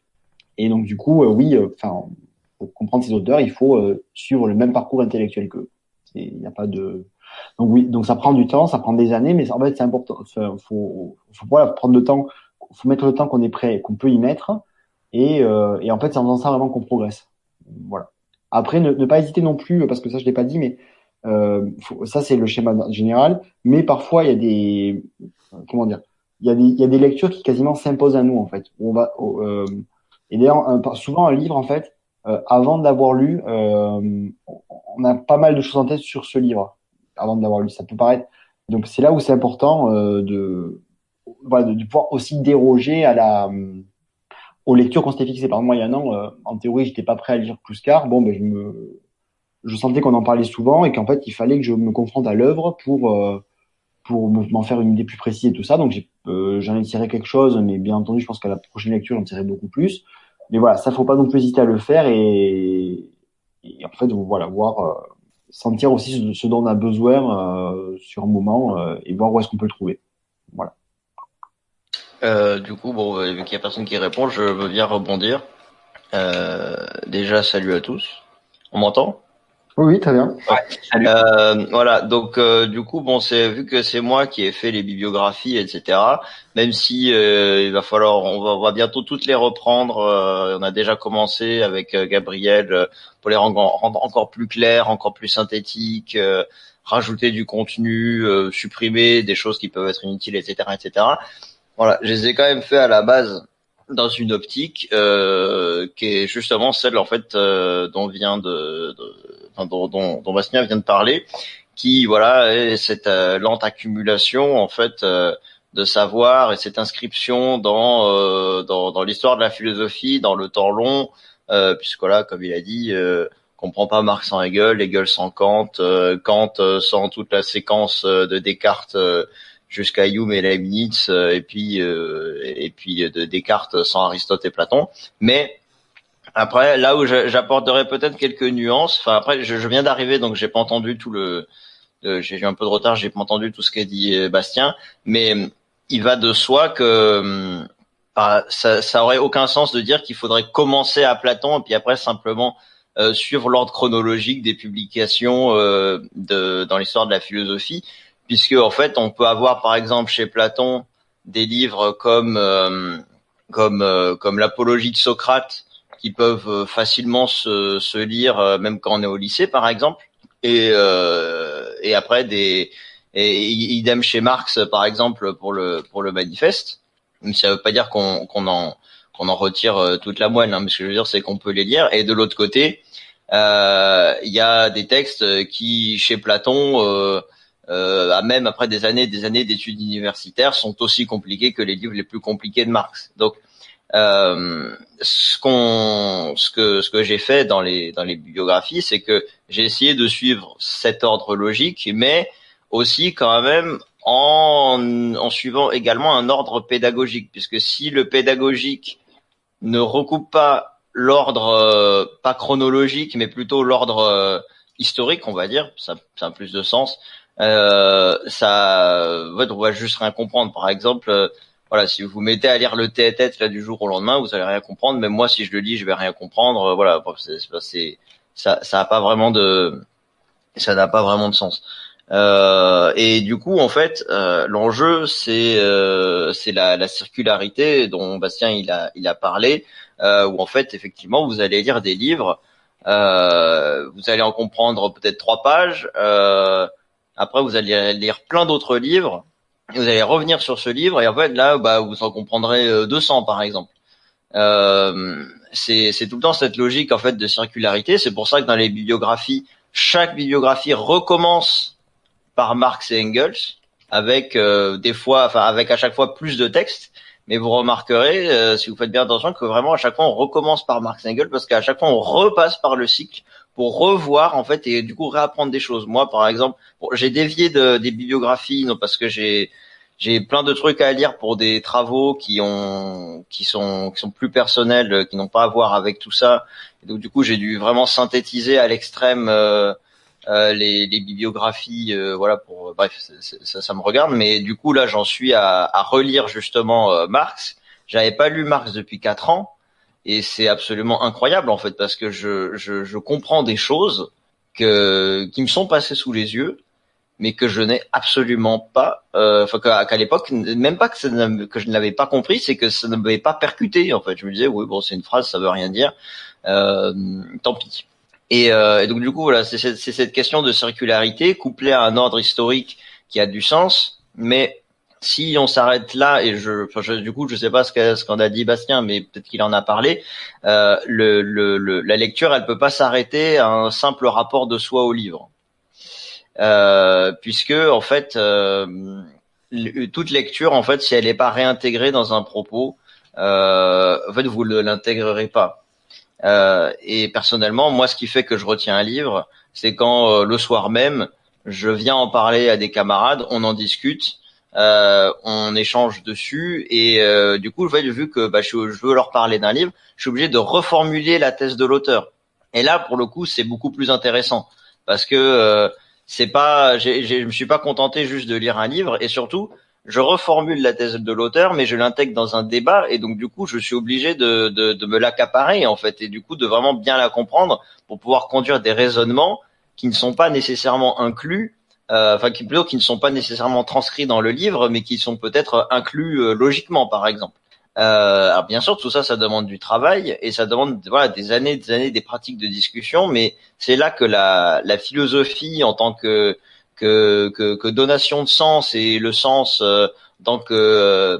Et donc du coup, oui, enfin, comprendre ces auteurs, il faut suivre le même parcours intellectuel qu'eux. Il n'y a pas de. Donc oui, donc ça prend du temps, ça prend des années, mais en fait c'est important. Faut, faut, faut voilà, prendre le temps, faut mettre le temps qu'on est prêt, qu'on peut y mettre, et, euh, et en fait c'est en faisant ça vraiment qu'on progresse. Voilà. Après, ne, pas hésiter non plus, parce que ça je l'ai pas dit, mais euh, ça c'est le schéma général. Mais parfois il y a des, comment dire, il y a des, il y a des lectures qui quasiment s'imposent à nous en fait. On va, euh, et d'ailleurs souvent un livre en fait, euh, avant de l'avoir lu, euh, on a pas mal de choses en tête sur ce livre avant de l'avoir lu. Ça peut paraître. Donc c'est là où c'est important euh, de, de, pouvoir aussi déroger à la aux lectures qu'on s'était fixées. Par exemple, il y a un an, en théorie, j'étais pas prêt à lire Plouscar. Bon, ben je me, je sentais qu'on en parlait souvent et qu'en fait, il fallait que je me confronte à l'œuvre pour pour m'en faire une idée plus précise et tout ça. Donc j'en ai tiré quelque chose, mais bien entendu, je pense qu'à la prochaine lecture, j'en tirerai beaucoup plus mais voilà, ça faut pas non plus hésiter à le faire et, et en fait voilà voir euh, sentir aussi ce, dont on a besoin euh, sur un moment euh, et voir où est-ce qu'on peut le trouver. Voilà. Euh, du coup, bon, vu qu'il y a personne qui répond, je veux bien rebondir. déjà, salut à tous. On m'entend? Oui, très bien. Euh, voilà, donc euh, du coup, bon, c'est vu que c'est moi qui ai fait les bibliographies, etc. Même si euh, il va falloir, on va, on va, bientôt toutes les reprendre. on a déjà commencé avec Gabriel pour les rendre, encore plus claires, encore plus synthétiques, rajouter du contenu, supprimer des choses qui peuvent être inutiles, etc., etc. Voilà, je les ai quand même fait à la base dans une optique euh, qui est justement celle en fait euh, dont vient de, de dont, dont, dont, Bastien vient de parler, qui voilà est cette euh, lente accumulation en fait euh, de savoir et cette inscription dans euh, dans, dans l'histoire de la philosophie dans le temps long, puisque là comme il a dit comprend pas Marx sans Hegel, Hegel sans Kant, Kant sans toute la séquence de Descartes jusqu'à Hume et Leibniz, euh, et puis euh, et puis de Descartes sans Aristote et Platon. Mais après, là où j'apporterai peut-être quelques nuances. Enfin, après, je, viens d'arriver, donc j'ai pas entendu tout le. j'ai eu un peu de retard, j'ai pas entendu tout ce qu'a dit euh, Bastien, mais il va de soi que bah, ça, ça aurait aucun sens de dire qu'il faudrait commencer à Platon et puis après simplement suivre l'ordre chronologique des publications de, dans l'histoire de la philosophie puisque en fait on peut avoir par exemple chez Platon des livres comme euh, comme euh, comme l'apologie de Socrate qui peuvent euh, facilement se, se lire même quand on est au lycée par exemple. Et et après des et idem chez Marx par exemple pour le pour le manifeste. Mais ça veut pas dire qu'on qu'on en qu'on en retire toute la moelle hein, mais ce que je veux dire c'est qu'on peut les lire. Et de l'autre côté il y a des textes qui chez Platon euh, même après des années des années d'études universitaires, sont aussi compliqués que les livres les plus compliqués de Marx. Donc, euh, ce qu'on, ce que, ce que j'ai fait dans les dans les bibliographies, c'est que j'ai essayé de suivre cet ordre logique, mais aussi quand même en, en suivant également un ordre pédagogique, puisque si le pédagogique ne recoupe pas l'ordre euh, pas chronologique, mais plutôt l'ordre euh, historique, on va dire, ça, ça a plus de sens euh, ça, on va juste rien comprendre. Par exemple, euh, voilà, si vous vous mettez à lire le tête là du jour au lendemain, vous allez rien comprendre. Même moi, si je le lis, je vais rien comprendre. Voilà, c'est, ça, ça a pas vraiment de, ça n'a pas vraiment de sens. Euh, et du coup, en fait, euh, l'enjeu, c'est euh, la, la, circularité dont Bastien il a il a parlé, euh, où en fait, effectivement, vous allez lire des livres, vous allez en comprendre peut-être trois pages. Euh, après, vous allez lire plein d'autres livres. Vous allez revenir sur ce livre et en fait là, bah, vous en comprendrez 200 euh, par exemple. Euh, c'est tout le temps cette logique en fait de circularité. C'est pour ça que dans les bibliographies, chaque bibliographie recommence par Marx et Engels avec euh, des fois, enfin avec à chaque fois plus de textes. Mais vous remarquerez, euh, si vous faites bien attention, que vraiment à chaque fois on recommence par Marx et Engels parce qu'à chaque fois on repasse par le cycle pour revoir en fait et du coup réapprendre des choses. Moi, par exemple, j'ai dévié de, des bibliographies non parce que j'ai j'ai plein de trucs à lire pour des travaux qui ont qui sont qui sont plus personnels, qui n'ont pas à voir avec tout ça. Donc du coup, j'ai dû vraiment synthétiser à l'extrême euh, euh, les, les, bibliographies. Euh, voilà pour bref, ça, ça, me regarde. Mais du coup là, j'en suis à, à relire justement euh, Marx. J'avais pas lu Marx depuis quatre ans et c'est absolument incroyable en fait parce que je, je, je comprends des choses que, qui me sont passées sous les yeux mais que je n'ai absolument pas, euh, enfin qu'à l'époque, même pas que, ça que je ne l'avais pas compris, c'est que ça ne m'avait pas percuté. En fait, je me disais oui bon c'est une phrase, ça veut rien dire, euh, tant pis. Et, euh, et, donc du coup voilà, c'est cette question de circularité couplée à un ordre historique qui a du sens, mais si on s'arrête là, et je, du coup, je sais pas ce qu'en a dit Bastien, mais peut-être qu'il en a parlé. Euh, le, le, la lecture, elle peut pas s'arrêter à un simple rapport de soi au livre, euh, puisque en fait, euh, toute lecture, en fait, si elle n'est pas réintégrée dans un propos, euh, en fait, vous ne l'intégrerez pas. Euh, et personnellement, moi, ce qui fait que je retiens un livre, c'est quand euh, le soir même, je viens en parler à des camarades, on en discute euh, on échange dessus et euh, du coup, vu que bah, je, veux leur parler d'un livre, je suis obligé de reformuler la thèse de l'auteur. Et là, pour le coup, c'est beaucoup plus intéressant parce que euh, c'est pas, je me suis pas contenté juste de lire un livre et surtout, je reformule la thèse de l'auteur, mais je l'intègre dans un débat et donc du coup, je suis obligé de, de, me l'accaparer en fait et du coup de vraiment bien la comprendre pour pouvoir conduire des raisonnements qui ne sont pas nécessairement inclus euh, enfin qui plutôt qui ne sont pas nécessairement transcrits dans le livre, mais qui sont peut-être inclus euh, logiquement, par exemple. Euh, alors bien sûr, tout ça, ça demande du travail et ça demande voilà des années, des années, des pratiques de discussion. Mais c'est là que la, la philosophie, en tant que que, que que, donation de sens et le sens euh, tant que,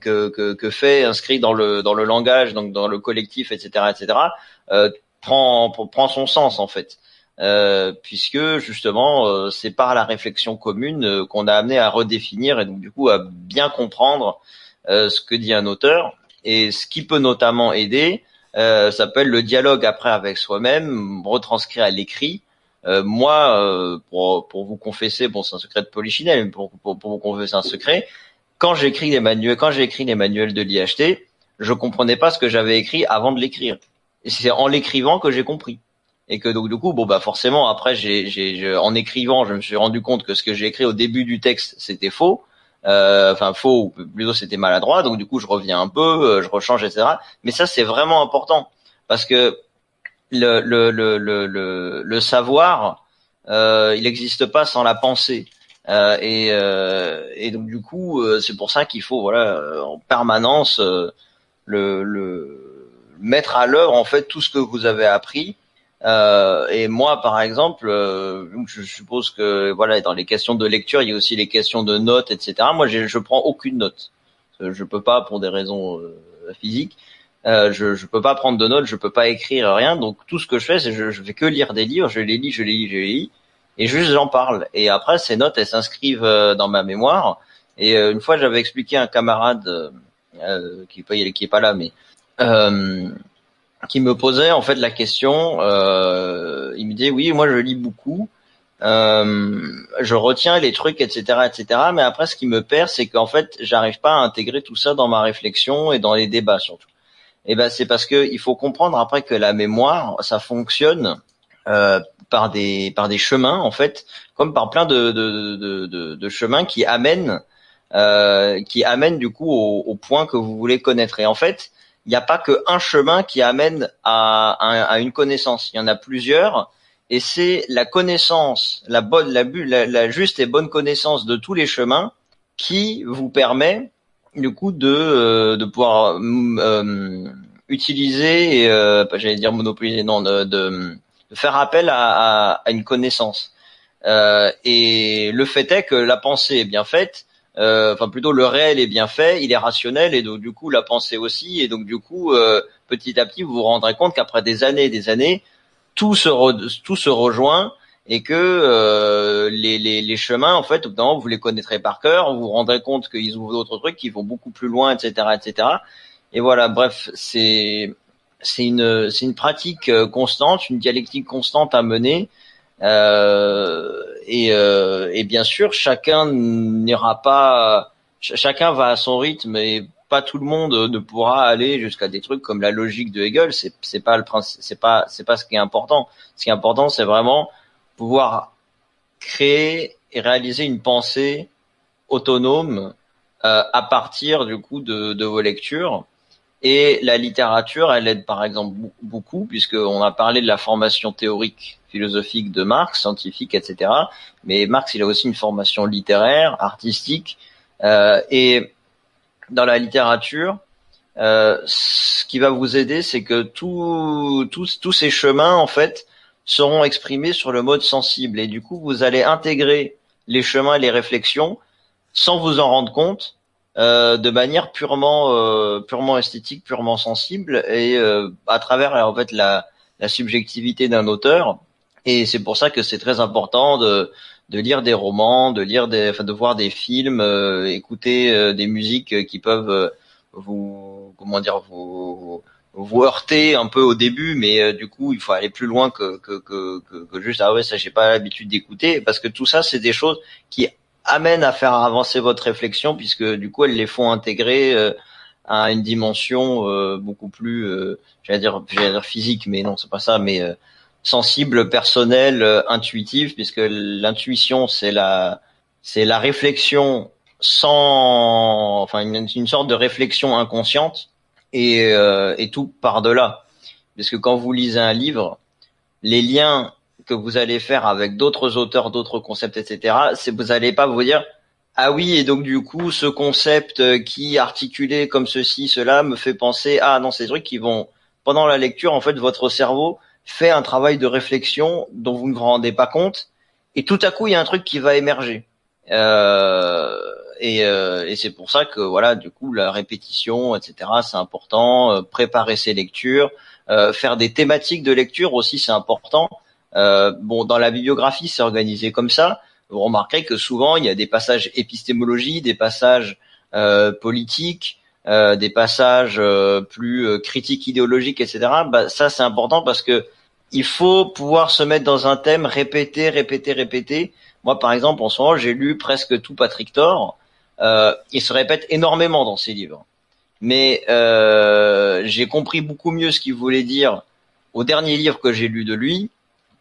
que, que que fait inscrit dans le dans le langage, donc dans le collectif, etc., etc., euh, prend prend son sens en fait. Euh, puisque justement euh, c'est par la réflexion commune euh, qu'on a amené à redéfinir et donc du coup à bien comprendre ce que dit un auteur. Et ce qui peut notamment aider ça s'appelle le dialogue après avec soi-même retranscrit à l'écrit. Moi pour, pour vous confesser bon c'est un secret de polichinelle mais pour, pour, pour vous confesser un secret. Quand j'écris les manuels quand j'ai écrit les manuels de l'IHT je comprenais pas ce que j'avais écrit avant de l'écrire. Et c'est en l'écrivant que j'ai compris. Et que donc du coup bon bah forcément après j'ai, j'ai en écrivant je me suis rendu compte que ce que j'ai écrit au début du texte c'était faux. euh, enfin faux plutôt c'était maladroit donc du coup je reviens un peu euh, je rechange etc mais ça c'est vraiment important parce que le le le le le, le savoir euh, il n'existe pas sans la pensée. Euh, et euh, et donc du coup euh, c'est pour ça qu'il faut voilà en permanence le le mettre à l'œuvre en fait tout ce que vous avez appris euh, et moi, par exemple, euh, je suppose que voilà, dans les questions de lecture, il y a aussi les questions de notes, etc. Moi, je, prends aucune note. Je peux pas, pour des raisons euh, physiques, euh, je, je peux pas prendre de notes, je peux pas écrire rien. Donc tout ce que je fais, c'est je, je fais que lire des livres, je les lis, je les lis, je les lis, et juste j'en parle. Et après, ces notes, elles s'inscrivent dans ma mémoire. Et une fois, j'avais expliqué à un camarade qui, qui est pas là, mais qui me posait en fait la question. Euh, il me disait oui, moi je lis beaucoup, euh, je retiens les trucs, etc., etc. Mais après, ce qui me perd, c'est qu'en fait, j'arrive pas à intégrer tout ça dans ma réflexion et dans les débats surtout. Et ben, c'est parce que il faut comprendre après que la mémoire, ça fonctionne euh, par des par des chemins en fait, comme par plein de de, de, de, de chemins qui amènent euh, qui amènent du coup au, au point que vous voulez connaître. Et en fait, il n'y a pas qu'un chemin qui amène à, à, une connaissance. Il y en a plusieurs. Et c'est la connaissance, la bonne, la, la, juste et bonne connaissance de tous les chemins qui vous permet du coup de, euh, de pouvoir euh, utiliser, euh, j'allais dire monopoliser, non, de, de, faire appel à, à, à une connaissance. Euh, et le fait est que la pensée est bien faite, euh, enfin plutôt le réel est bien fait, il est rationnel et donc du coup la pensée aussi et donc du coup euh, petit à petit vous vous rendrez compte qu'après des années et des années tout se tout se rejoint et que euh, les, les, les, chemins en fait vous les connaîtrez par cœur, vous vous rendrez compte qu'ils ouvrent d'autres trucs qui vont beaucoup plus loin etc etc et voilà bref c'est c'est une c'est une pratique constante, une dialectique constante à mener euh, et, euh, et, bien sûr, chacun n'ira pas, chacun va à son rythme et pas tout le monde ne pourra aller jusqu'à des trucs comme la logique de Hegel. C'est pas le principe, c'est pas c'est pas ce qui est important. Ce qui est important, c'est vraiment pouvoir créer et réaliser une pensée autonome euh, à partir du coup de, de vos lectures. Et la littérature, elle aide par exemple beaucoup, puisqu'on a parlé de la formation théorique philosophique de Marx, scientifique, etc. Mais Marx, il a aussi une formation littéraire, artistique, euh, et dans la littérature, euh, ce qui va vous aider, c'est que tous ces chemins, en fait, seront exprimés sur le mode sensible, et du coup, vous allez intégrer les chemins et les réflexions sans vous en rendre compte, euh, de manière purement euh, purement esthétique, purement sensible, et euh, à travers en fait la, la subjectivité d'un auteur. Et c'est pour ça que c'est très important de de lire des romans, de lire des, enfin de voir des films, euh, écouter des musiques qui peuvent vous comment dire vous vous heurter un peu au début, mais du coup il faut aller plus loin que que, que, que juste ah ouais ça j'ai pas l'habitude d'écouter. Parce que tout ça c'est des choses qui amène à faire avancer votre réflexion puisque du coup elles les font intégrer euh, à une dimension euh, beaucoup plus, euh, j'allais dire, j'allais dire physique, mais non c'est pas ça, mais sensible, personnelle, intuitive, puisque l'intuition c'est la c'est la réflexion sans, enfin une, une sorte de réflexion inconsciente et, et tout par delà, parce que quand vous lisez un livre, les liens que vous allez faire avec d'autres auteurs, d'autres concepts, etc., c'est vous allez pas vous dire ah oui et donc du coup ce concept euh, qui articulé comme ceci, cela me fait penser ah non ces trucs qui vont pendant la lecture en fait votre cerveau fait un travail de réflexion dont vous ne vous rendez pas compte et tout à coup il y a un truc qui va émerger euh, et, euh, et c'est pour ça que voilà du coup la répétition etc c'est important euh, préparer ses lectures euh, faire des thématiques de lecture aussi c'est important euh, bon, dans la bibliographie, c'est organisé comme ça. Vous remarquerez que souvent, il y a des passages épistémologie, des passages politiques, euh, des passages plus critiques idéologiques, etc. Bah, ça, c'est important parce que il faut pouvoir se mettre dans un thème, répéter, répéter, répéter. Moi, par exemple, en ce moment, j'ai lu presque tout Patrick Thor. il se répète énormément dans ses livres. Mais j'ai compris beaucoup mieux ce qu'il voulait dire au dernier livre que j'ai lu de lui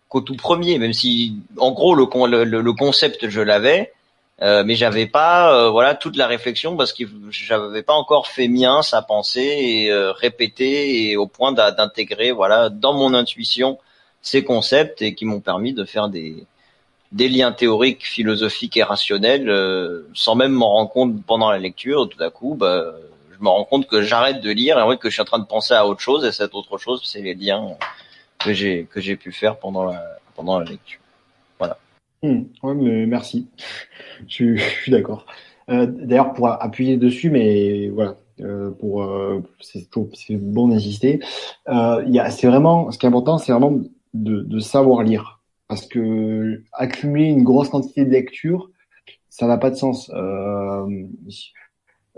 qu'au tout premier, même si en gros le, le, le concept je l'avais, euh, mais j'avais pas euh, voilà toute la réflexion parce que j'avais pas encore fait mien sa pensée et euh, répété et au point d'intégrer voilà dans mon intuition ces concepts et qui m'ont permis de faire des des liens théoriques, philosophiques et rationnels euh, sans même m'en rendre compte pendant la lecture. Tout à coup, bah, je me rends compte que j'arrête de lire et que je suis en train de penser à autre chose et cette autre chose, c'est les liens que j'ai que j'ai pu faire pendant la pendant la lecture. Hmm. ouais, mais merci. je, suis d'accord. Euh, D'ailleurs, pour appuyer dessus, mais voilà, euh, pour euh, c'est bon d'insister. Euh, c'est vraiment, ce qui est important, c'est vraiment de, de, savoir lire, parce que accumuler une grosse quantité de lecture, ça n'a pas de sens. On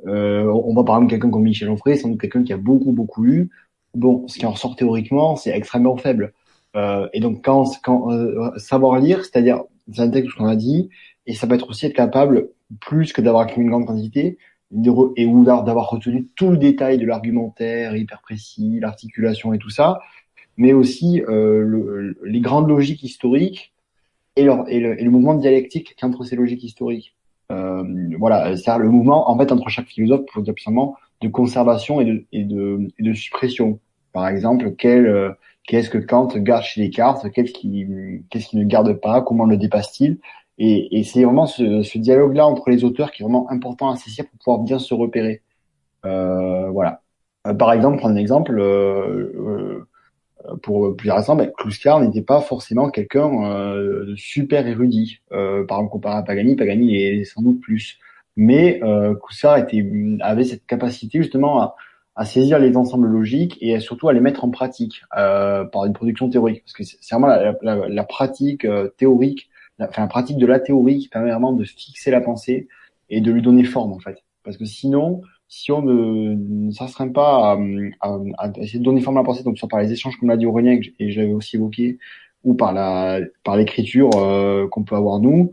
va par exemple quelqu'un comme Michel Onfray, c'est quelqu'un qui a beaucoup beaucoup lu bon, ce qui en ressort théoriquement, c'est extrêmement faible. Et donc, quand, quand savoir lire, c'est-à-dire ce qu'on a dit, et ça peut être aussi être capable, plus que d'avoir une grande quantité, et ou d'avoir retenu tout le détail de l'argumentaire hyper précis, l'articulation et tout ça, mais aussi euh, le, les grandes logiques historiques et, leur, et, le, et le mouvement dialectique qu'entre ces logiques historiques. Euh, voilà, c'est le mouvement en fait entre chaque philosophe, pour dire de conservation et de, et de, et de suppression. Par exemple, quel, euh, qu'est-ce que Kant garde chez Descartes, qu'est-ce qui, qu'est-ce qui ne garde pas, comment le dépasse-t-il? Et, et c'est vraiment ce, ce dialogue-là entre les auteurs qui est vraiment important à saisir pour pouvoir bien se repérer. Euh, voilà. Euh, par exemple, prendre un exemple, euh, euh, pour plusieurs exemples, ben, Kluskar n'était pas forcément quelqu'un de super érudit. par exemple, comparé à Pagani, Pagani est sans doute plus. Mais euh, était, avait cette capacité justement à, à saisir les ensembles logiques et surtout à les mettre en pratique euh, par une production théorique. Parce que c'est vraiment la, la, la pratique euh, théorique, enfin la pratique de la théorie qui permet vraiment de fixer la pensée et de lui donner forme en fait. Parce que sinon, si on ne s'astreint pas à, à, à, essayer de donner forme à la pensée, donc soit par les échanges comme l'a dit Aurélien et j'avais aussi évoqué, ou par la par l'écriture euh, qu'on peut avoir nous,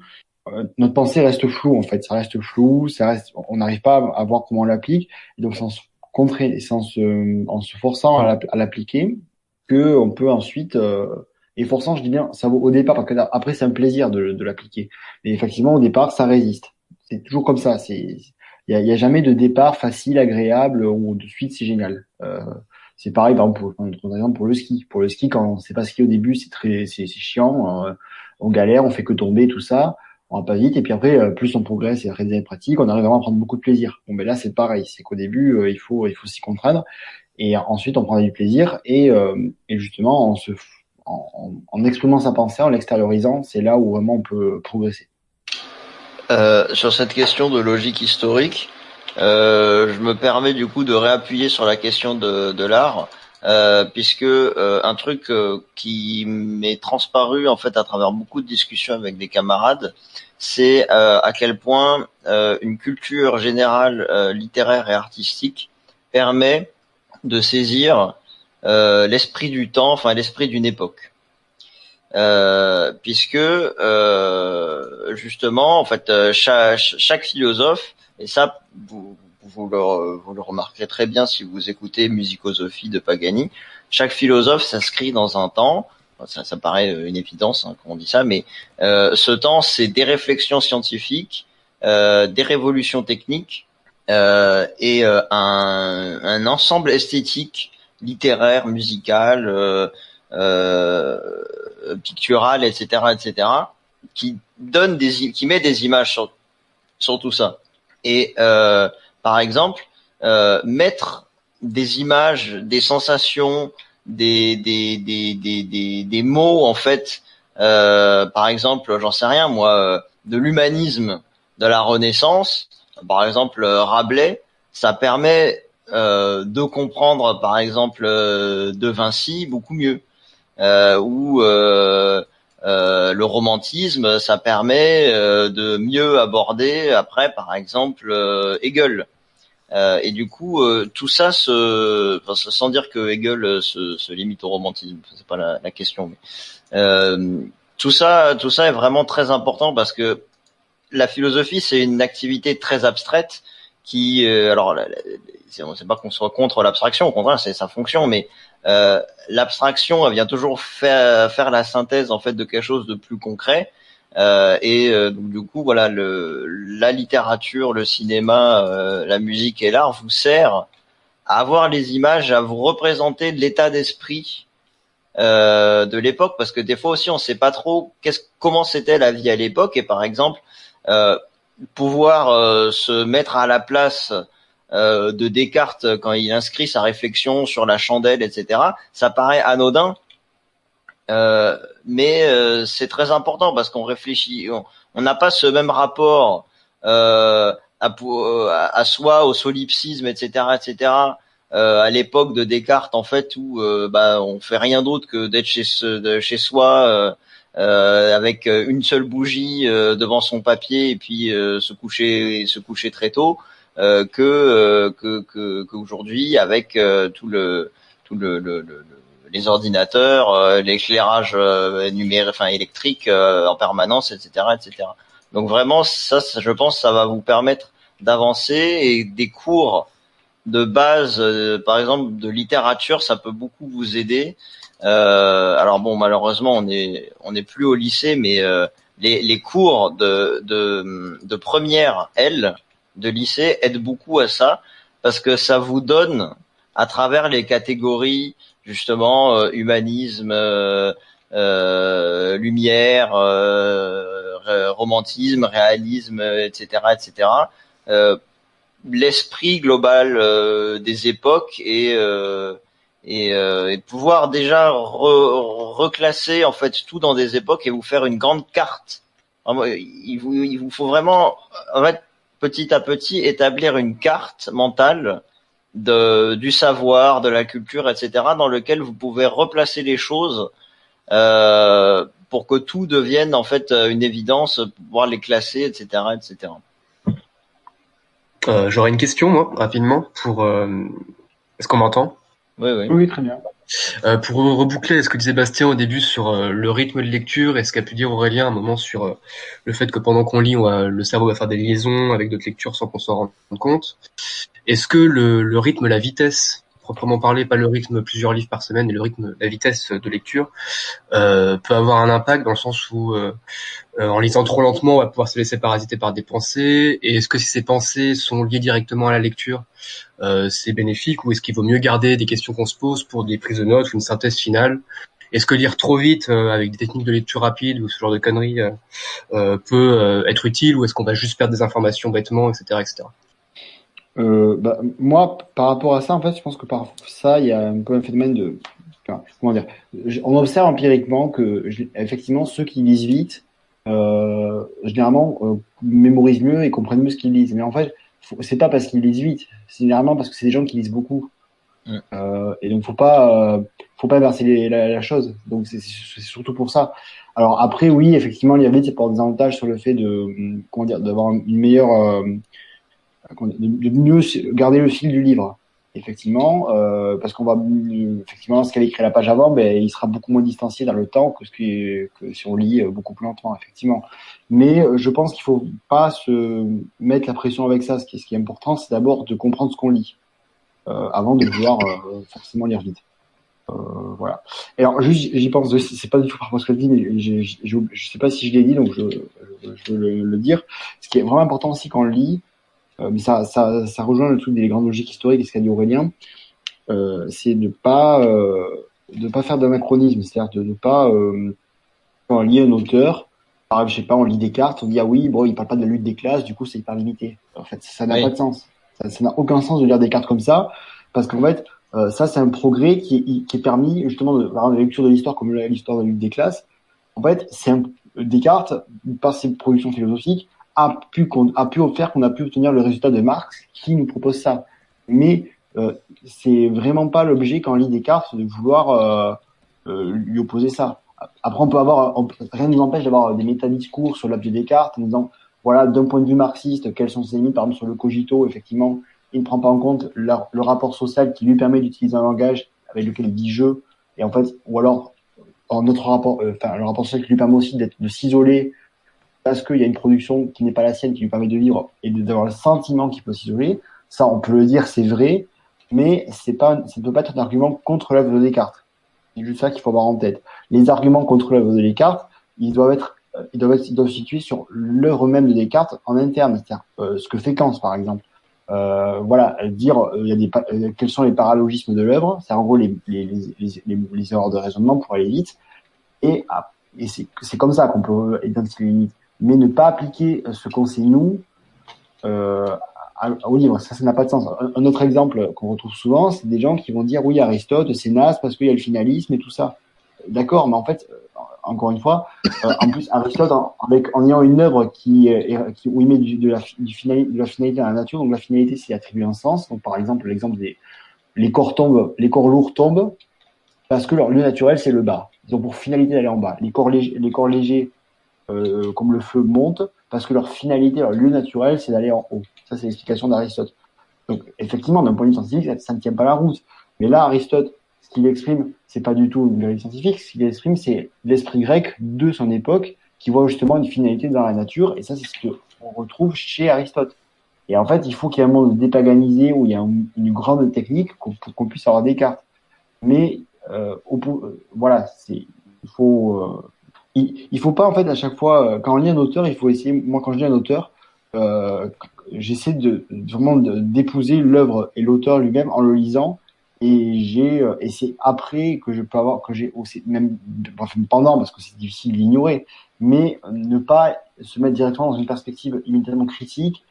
euh, notre pensée reste floue en fait, ça reste flou, ça reste, on n'arrive pas à voir comment on l'applique. Donc sans contrer, sans se, en se forçant à l'appliquer, que on peut ensuite euh, et forçant, je dis bien, ça vaut au départ parce que après c'est un plaisir de, l'appliquer. Mais effectivement, au départ, ça résiste. C'est toujours comme ça. C'est il y a, y a, jamais de départ facile, agréable ou de suite c'est génial. Euh, C'est pareil, par exemple, pour, exemple, pour le ski. Pour le ski, quand on sait pas skier au début, c'est très, c'est chiant. Euh, on galère, on fait que tomber, tout ça. On va pas vite. Et puis après, euh, plus on progresse et après des pratiques, on arrive vraiment à prendre beaucoup de plaisir. Bon, ben là, c'est pareil. C'est qu'au début, euh, il faut, il faut s'y contraindre. Et ensuite, on prend du plaisir. Et, et justement, en se, en, en exprimant sa pensée, en l'extériorisant, c'est là où vraiment on peut progresser. Euh, sur cette question de logique historique, euh, je me permets du coup de réappuyer sur la question de, de l'art, euh, puisque euh, un truc euh, qui m'est transparu en fait à travers beaucoup de discussions avec des camarades, c'est à quel point une culture générale littéraire et artistique permet de saisir l'esprit du temps, enfin l'esprit d'une époque. Euh, puisque euh, justement, en fait, chaque, chaque, philosophe, et ça, vous, vous le, vous le remarquerez très bien si vous écoutez Musicosophie de Pagani. Chaque philosophe s'inscrit dans un temps. Ça, ça paraît une évidence hein, quand on dit ça, mais euh, ce temps, c'est des réflexions scientifiques, euh, des révolutions techniques euh, et euh, un, un, ensemble esthétique, littéraire, musical, euh, pictural, etc., etc., qui donne des, qui met des images sur, sur tout ça. Et euh, par exemple, euh, mettre des images, des sensations, des, des, des, des, des, mots, en fait, euh, par exemple, j'en sais rien, moi, euh, de l'humanisme de la Renaissance, par exemple, Rabelais, ça permet euh, de comprendre, par exemple, euh, de Vinci beaucoup mieux. Euh, ou le romantisme, ça permet de mieux aborder après, par exemple, Hegel. Euh, et du coup, euh, tout ça, se, enfin, sans dire que Hegel euh, se, limite au romantisme, c'est pas la, question, mais tout ça, tout ça est vraiment très important parce que la philosophie, c'est une activité très abstraite qui, alors, c'est pas qu'on soit contre l'abstraction, au contraire, c'est sa fonction, mais euh, l'abstraction, vient toujours faire, faire la synthèse en fait de quelque chose de plus concret. Euh, et euh, donc du coup, voilà, le, la littérature, le cinéma, euh, la musique et l'art vous sert à avoir les images, à vous représenter l'état d'esprit de l'époque, parce que des fois aussi, on ne sait pas trop comment c'était la vie à l'époque. Et par exemple, pouvoir se mettre à la place de Descartes quand il inscrit sa réflexion sur la chandelle, etc. Ça paraît anodin, euh, mais euh, c'est très important parce qu'on réfléchit, on n'a pas ce même rapport euh, à, à, soi, au solipsisme, etc., etc. à l'époque de Descartes, en fait, où bah, on fait rien d'autre que d'être chez, chez soi. avec une seule bougie devant son papier et puis se coucher se coucher très tôt que que qu'aujourd'hui avec tout le tout le, le, le les ordinateurs, euh, l'éclairage euh, numérique, enfin électrique euh, en permanence, etc., etc. Donc vraiment, ça, je pense, ça va vous permettre d'avancer et des cours de base, par exemple de littérature, ça peut beaucoup vous aider. alors bon, malheureusement, on est on n'est plus au lycée, mais les, cours de, de, de première L de lycée aident beaucoup à ça parce que ça vous donne à travers les catégories justement euh, humanisme, euh, euh, lumière, romantisme, réalisme, etc., etc. L'esprit global des époques et et, et, pouvoir déjà reclasser en fait tout dans des époques et vous faire une grande carte. Il vous, il vous faut vraiment en fait petit à petit établir une carte mentale de, du savoir, de la culture, etc., dans lequel vous pouvez replacer les choses euh, pour que tout devienne en fait une évidence, pouvoir les classer, etc., etc. Euh, J'aurais une question moi rapidement pour. Euh... Est-ce qu'on m'entend? Oui, oui. Oui, très bien. Euh, pour reboucler ce que disait Bastien au début sur euh, le rythme de lecture et ce qu'a pu dire Aurélien à un moment sur euh, le fait que pendant qu'on lit, on le cerveau va faire des liaisons avec d'autres lectures sans qu'on s'en rende compte. Est-ce que le, rythme, la vitesse proprement parler, pas le rythme plusieurs livres par semaine, mais le rythme, la vitesse de lecture, euh, peut avoir un impact dans le sens où, euh, euh, en lisant trop lentement, on va pouvoir se laisser parasiter par des pensées? Et est-ce que si ces pensées sont liées directement à la lecture, c'est bénéfique ou est-ce qu'il vaut mieux garder des questions qu'on se pose pour des prises de notes ou une synthèse finale? Est-ce que lire trop vite avec des techniques de lecture rapide ou ce genre de conneries peut être utile ou est-ce qu'on va juste perdre des informations bêtement, etc., etc. Euh, bah, moi, par rapport à ça, en fait, je pense que par ça, il y a un peu un phénomène de, enfin, comment dire, on observe empiriquement que, effectivement, ceux qui lisent vite, euh, généralement, euh, mémorisent mieux et comprennent mieux ce qu'ils lisent. Mais en fait, c'est pas parce qu'ils lisent vite, c'est généralement parce que c'est des gens qui lisent beaucoup. Euh, et donc, faut pas, euh, faut pas inverser la, la, chose. Donc, c'est surtout pour ça. Alors après, oui, effectivement, lire vite, c'est pour des avantages sur le fait de, comment dire, d'avoir une meilleure euh, de mieux garder le fil du livre effectivement, euh, parce qu'on va effectivement ce qu'avait écrit la page avant, ben il sera beaucoup moins distancié dans le temps que ce qui que si on lit euh, beaucoup plus lentement, effectivement. Mais euh, je pense qu'il faut pas se mettre la pression avec ça. Ce qui est, ce qui est important, c'est d'abord de comprendre ce qu'on lit euh, avant de vouloir euh, forcément lire vite. Euh, voilà. Et alors juste j'y pense, c'est pas du tout par rapport à ce que je dis, mais je, je, je, sais pas si je l'ai dit, donc je, je, veux le, le, dire. Ce qui est vraiment important aussi quand on lit, mais ça, ça, ça rejoint le truc des grandes logiques historiques et ce qu'a dit Aurélien, euh, c'est de pas euh, de pas faire d'anachronisme, c'est-à-dire de ne pas euh, quand on lit un auteur, par exemple, je sais pas, on lit Descartes, on dit ah oui, bon, il parle pas de la lutte des classes, du coup c'est hyper limité. En fait, ça n'a pas de sens. Ça n'a aucun sens de lire Descartes comme ça, parce qu'en fait, euh, ça c'est un progrès qui est, qui est permis justement de, par la lecture de l'histoire comme l'histoire de la lutte des classes. En fait, c'est un, Descartes, par ses productions philosophiques, a pu, a pu faire qu'on a pu obtenir le résultat de Marx qui nous propose ça. Mais euh, c'est vraiment pas l'objet quand on lit Descartes de vouloir euh, euh, lui opposer ça. Après, on peut avoir, rien ne nous empêche d'avoir des métadiscours sur l'objet Descartes en disant, voilà, d'un point de vue marxiste, quelles sont ses limites, par exemple sur le cogito, effectivement, il ne prend pas en compte le rapport social qui lui permet d'utiliser un langage avec lequel il dit je, et en fait, ou alors, en notre rapport, euh, le rapport social qui lui permet aussi d'être, de s'isoler parce qu'il y a une production qui n'est pas la sienne, qui lui permet de vivre et d'avoir le sentiment qu'il peut s'isoler. Ça, on peut le dire, c'est vrai, mais c'est pas, ça ne peut pas être un argument contre l'œuvre de Descartes. C'est juste ça qu'il faut avoir en tête. Les arguments contre l'œuvre de Descartes, ils doivent être, ils doivent être, ils doivent situer sur l'œuvre même de Descartes en interne, c'est-à-dire euh, ce que fait Kant, par exemple. Euh, voilà, dire euh, y a des, euh, quels sont les paralogismes de l'œuvre, c'est en gros les, les, les, les, les erreurs de raisonnement pour aller vite, et, ah, et c'est comme ça qu'on peut identifier les limites mais ne pas appliquer ce qu'on sait nous euh, au livre. Ça, ça n'a pas de sens. Un, autre exemple qu'on retrouve souvent, c'est des gens qui vont dire oui, Aristote, c'est naze parce qu'il y a le finalisme et tout ça. D'accord, mais en fait, euh, encore une fois, euh, en plus, Aristote, en, avec, en ayant une œuvre qui, qui où il met du, de, la, du finalité, de la finalité à la nature, donc la finalité, c'est attribuer un sens. Donc, par exemple, l'exemple des les corps tombent, les corps lourds tombent parce que leur lieu naturel, c'est le bas. Ils ont pour finalité d'aller en bas. Les corps légers, les corps légers euh, comme le feu monte, parce que leur finalité, leur lieu naturel, c'est d'aller en haut. Ça, c'est l'explication d'Aristote. Donc, effectivement, d'un point de vue scientifique, ça, ne tient pas la route. Mais là, Aristote, ce qu'il exprime, c'est pas du tout une vérité scientifique. Ce qu'il exprime, c'est l'esprit grec de son époque, qui voit justement une finalité dans la nature. Et ça, c'est ce qu'on retrouve chez Aristote. Et en fait, il faut qu'il y ait un monde dépaganisé où il y a une, grande technique pour qu'on puisse avoir des cartes. Mais euh, au, euh, voilà, il faut euh, il, il faut pas en fait à chaque fois euh, quand on lit un auteur, il faut essayer. Moi, quand je lis un auteur, euh, j'essaie de vraiment d'épouser l'œuvre et l'auteur lui-même en le lisant. Et j'ai euh, et c'est après que je peux avoir que j'ai aussi même enfin, pendant parce que c'est difficile d'ignorer, mais ne pas se mettre directement dans une perspective immédiatement critique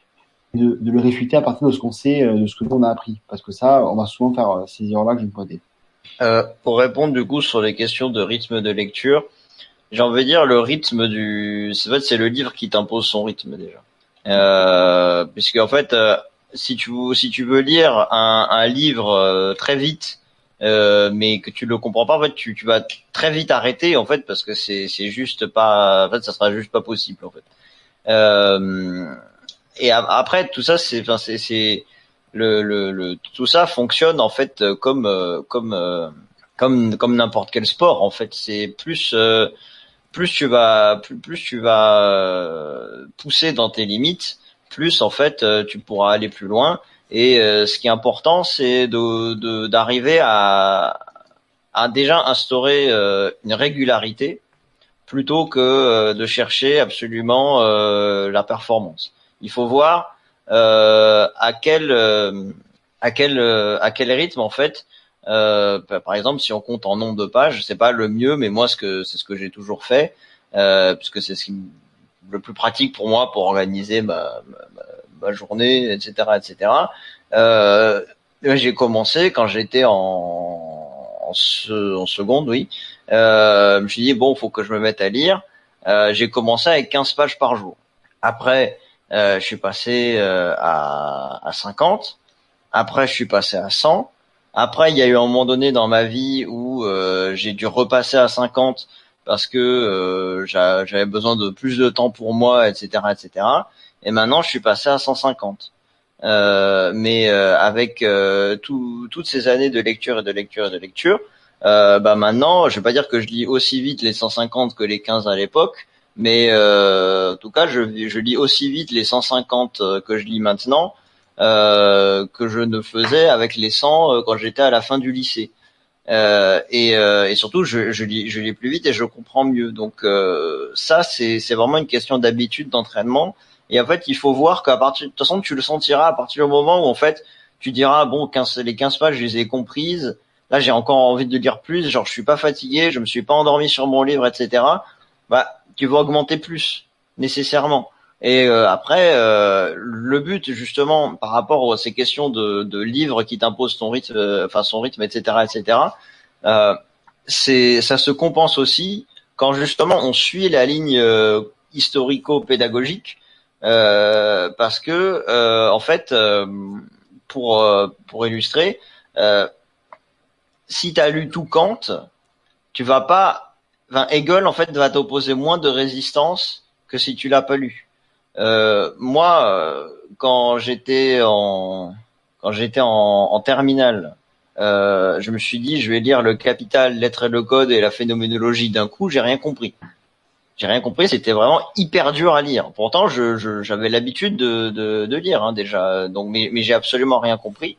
de, de, le réfuter à partir de ce qu'on sait, de ce que l'on a appris. Parce que ça, on va souvent faire ces erreurs-là que je me Euh, pour répondre du coup sur les questions de rythme de lecture, j'ai envie de dire le rythme du c'est fait c'est le livre qui t'impose son rythme déjà. Euh, puisque en fait euh, si tu si tu veux lire un, un livre euh, très vite euh, mais que tu le comprends pas en fait tu, tu vas très vite arrêter en fait parce que c'est c'est juste pas en fait ça sera juste pas possible en fait. Euh, et après tout ça c'est enfin c'est c'est le, le, le tout ça fonctionne en fait comme comme comme comme n'importe quel sport en fait. C'est plus plus tu vas plus, plus tu vas euh, pousser dans tes limites, plus en fait euh, tu pourras aller plus loin Et ce qui est important, c'est de d'arriver à, à déjà instaurer une régularité plutôt que de chercher absolument la performance. Il faut voir à quel à quel à quel rythme en fait euh, par exemple, si on compte en nombre de pages, c'est pas le mieux, mais moi, ce c'est ce que j'ai toujours fait, euh, puisque c'est ce le plus pratique pour moi pour organiser ma, ma, journée, etc., etc. Euh, j'ai commencé quand j'étais en, en, en, seconde, oui. Euh, je me suis dit bon, faut que je me mette à lire. Euh, j'ai commencé avec 15 pages par jour. Après, euh, je suis passé euh, à, à 50. Après, je suis passé à 100. Après, il y a eu un moment donné dans ma vie où euh, j'ai dû repasser à 50 parce que euh, j'avais besoin de plus de temps pour moi, etc., etc. Et maintenant, je suis passé à 150. Euh, mais euh, avec euh, tout, toutes ces années de lecture et de lecture et de lecture, bah maintenant, je vais pas dire que je lis aussi vite les 150 que les 15 à l'époque, mais en tout cas, je, je lis aussi vite les 150 que je lis maintenant euh, que je ne faisais avec les 100 euh, quand j'étais à la fin du lycée. Euh, et, euh, et, surtout, je, je, lis, je lis plus vite et je comprends mieux. Donc ça, c'est vraiment une question d'habitude, d'entraînement. Et en fait, il faut voir qu'à partir de toute façon, tu le sentiras à partir du moment où en fait, tu diras bon, 15, les 15 pages, je les ai comprises. Là, j'ai encore envie de lire plus. Genre, je suis pas fatigué, je me suis pas endormi sur mon livre, etc. Bah, tu vas augmenter plus nécessairement. Et euh, après, euh, le but justement par rapport à ces questions de, de livres qui t'imposent ton rythme, euh, enfin son rythme, etc., etc. c'est ça se compense aussi quand justement on suit la ligne historico-pédagogique, parce que en fait, pour pour illustrer, si tu as lu tout Kant, tu vas pas, enfin Hegel en fait va t'opposer moins de résistance que si tu l'as pas lu. Euh, moi, euh, quand j'étais en quand j'étais en, en terminale, euh, je me suis dit je vais lire le Capital, lettres et le code et la phénoménologie d'un coup. J'ai rien compris. J'ai rien compris. C'était vraiment hyper dur à lire. Pourtant, je, j'avais l'habitude de, de, de, lire hein, déjà. Donc, mais, mais j'ai absolument rien compris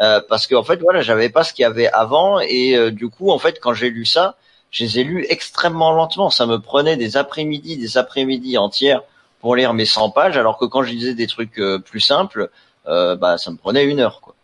euh, parce qu'en en fait, voilà, j'avais pas ce qu'il y avait avant et euh, du coup, en fait, quand j'ai lu ça, je les ai lus extrêmement lentement. Ça me prenait des après-midi, des après-midi entières pour lire mes 100 pages, alors que quand je lisais des trucs euh, plus simples, euh, bah ça me prenait une heure quoi.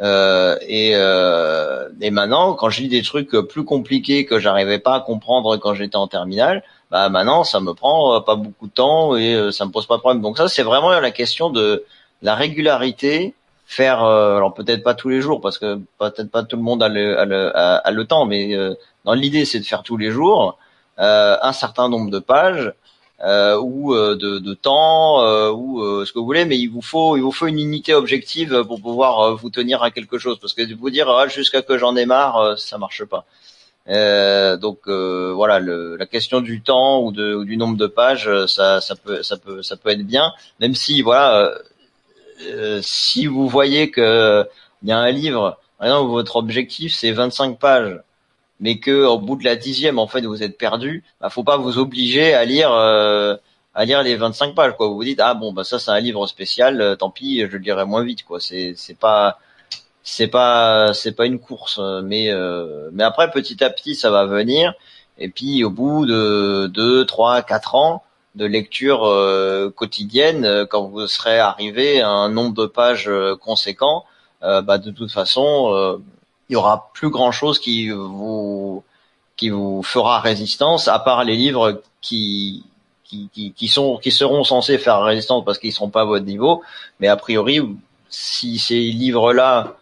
Euh, et, euh, et maintenant, quand je lis des trucs plus compliqués que j'arrivais pas à comprendre quand j'étais en terminale, bah maintenant ça me prend pas beaucoup de temps et ça me pose pas de problème. Donc ça c'est vraiment la question de la régularité, faire alors peut-être pas tous les jours parce que peut-être pas tout le monde a le, a temps, mais dans l'idée c'est de faire tous les jours un certain nombre de pages ou euh, de, de, temps euh, ou ce que vous voulez, mais il vous faut il vous faut une unité objective pour pouvoir vous tenir à quelque chose, parce que vous dire ah, jusqu'à que j'en ai marre, ça marche pas. Euh, donc euh, voilà, le, la question du temps ou, de, ou, du nombre de pages, ça, ça peut, ça peut, ça peut être bien, même si voilà, euh, si vous voyez que il y a un livre, votre objectif c'est 25 pages, mais que au bout de la dixième, en fait, vous êtes perdu, bah, faut pas vous obliger à lire euh, à lire les 25 pages. Quoi. Vous vous dites ah bon bah ça c'est un livre spécial, euh, tant pis, je le lirai moins vite. Quoi. C'est c'est pas c'est pas c'est pas une course, mais euh, mais après petit à petit ça va venir. Et puis au bout de deux, trois, quatre ans de lecture euh, quotidienne, quand vous serez arrivé à un nombre de pages conséquent, bah de toute façon il y aura plus grand chose qui vous qui vous fera résistance à part les livres qui qui, qui, sont qui seront censés faire résistance parce qu'ils seront pas à votre niveau. Mais a priori si ces livres là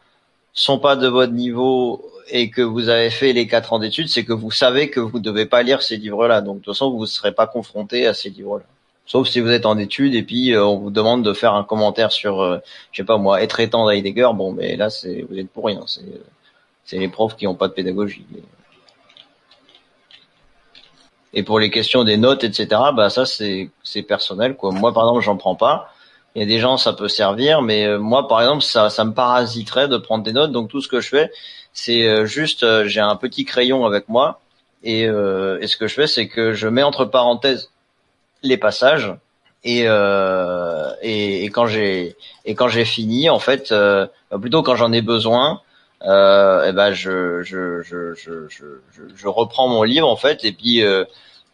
sont pas de votre niveau et que vous avez fait les quatre ans d'études c'est que vous savez que vous ne devez pas lire ces livres là donc de toute façon vous ne serez pas confronté à ces livres là sauf si vous êtes en études et puis euh, on vous demande de faire un commentaire sur euh, je sais pas moi être étant d'Heidegger bon mais là c'est vous êtes pour rien. C'est c'est les profs qui n'ont pas de pédagogie. Et pour les questions des notes, etc., bah ça c'est personnel quoi. Moi par exemple j'en prends pas. Il y a des gens ça peut servir, mais euh, moi par exemple ça ça me parasiterait de prendre des notes. Donc tout ce que je fais, c'est euh, juste euh, j'ai un petit crayon avec moi et, et ce que je fais c'est que je mets entre parenthèses les passages et, et, quand j'ai fini, en fait, plutôt quand j'en ai besoin, eh ben je je, je, je, reprends mon livre en fait et puis euh,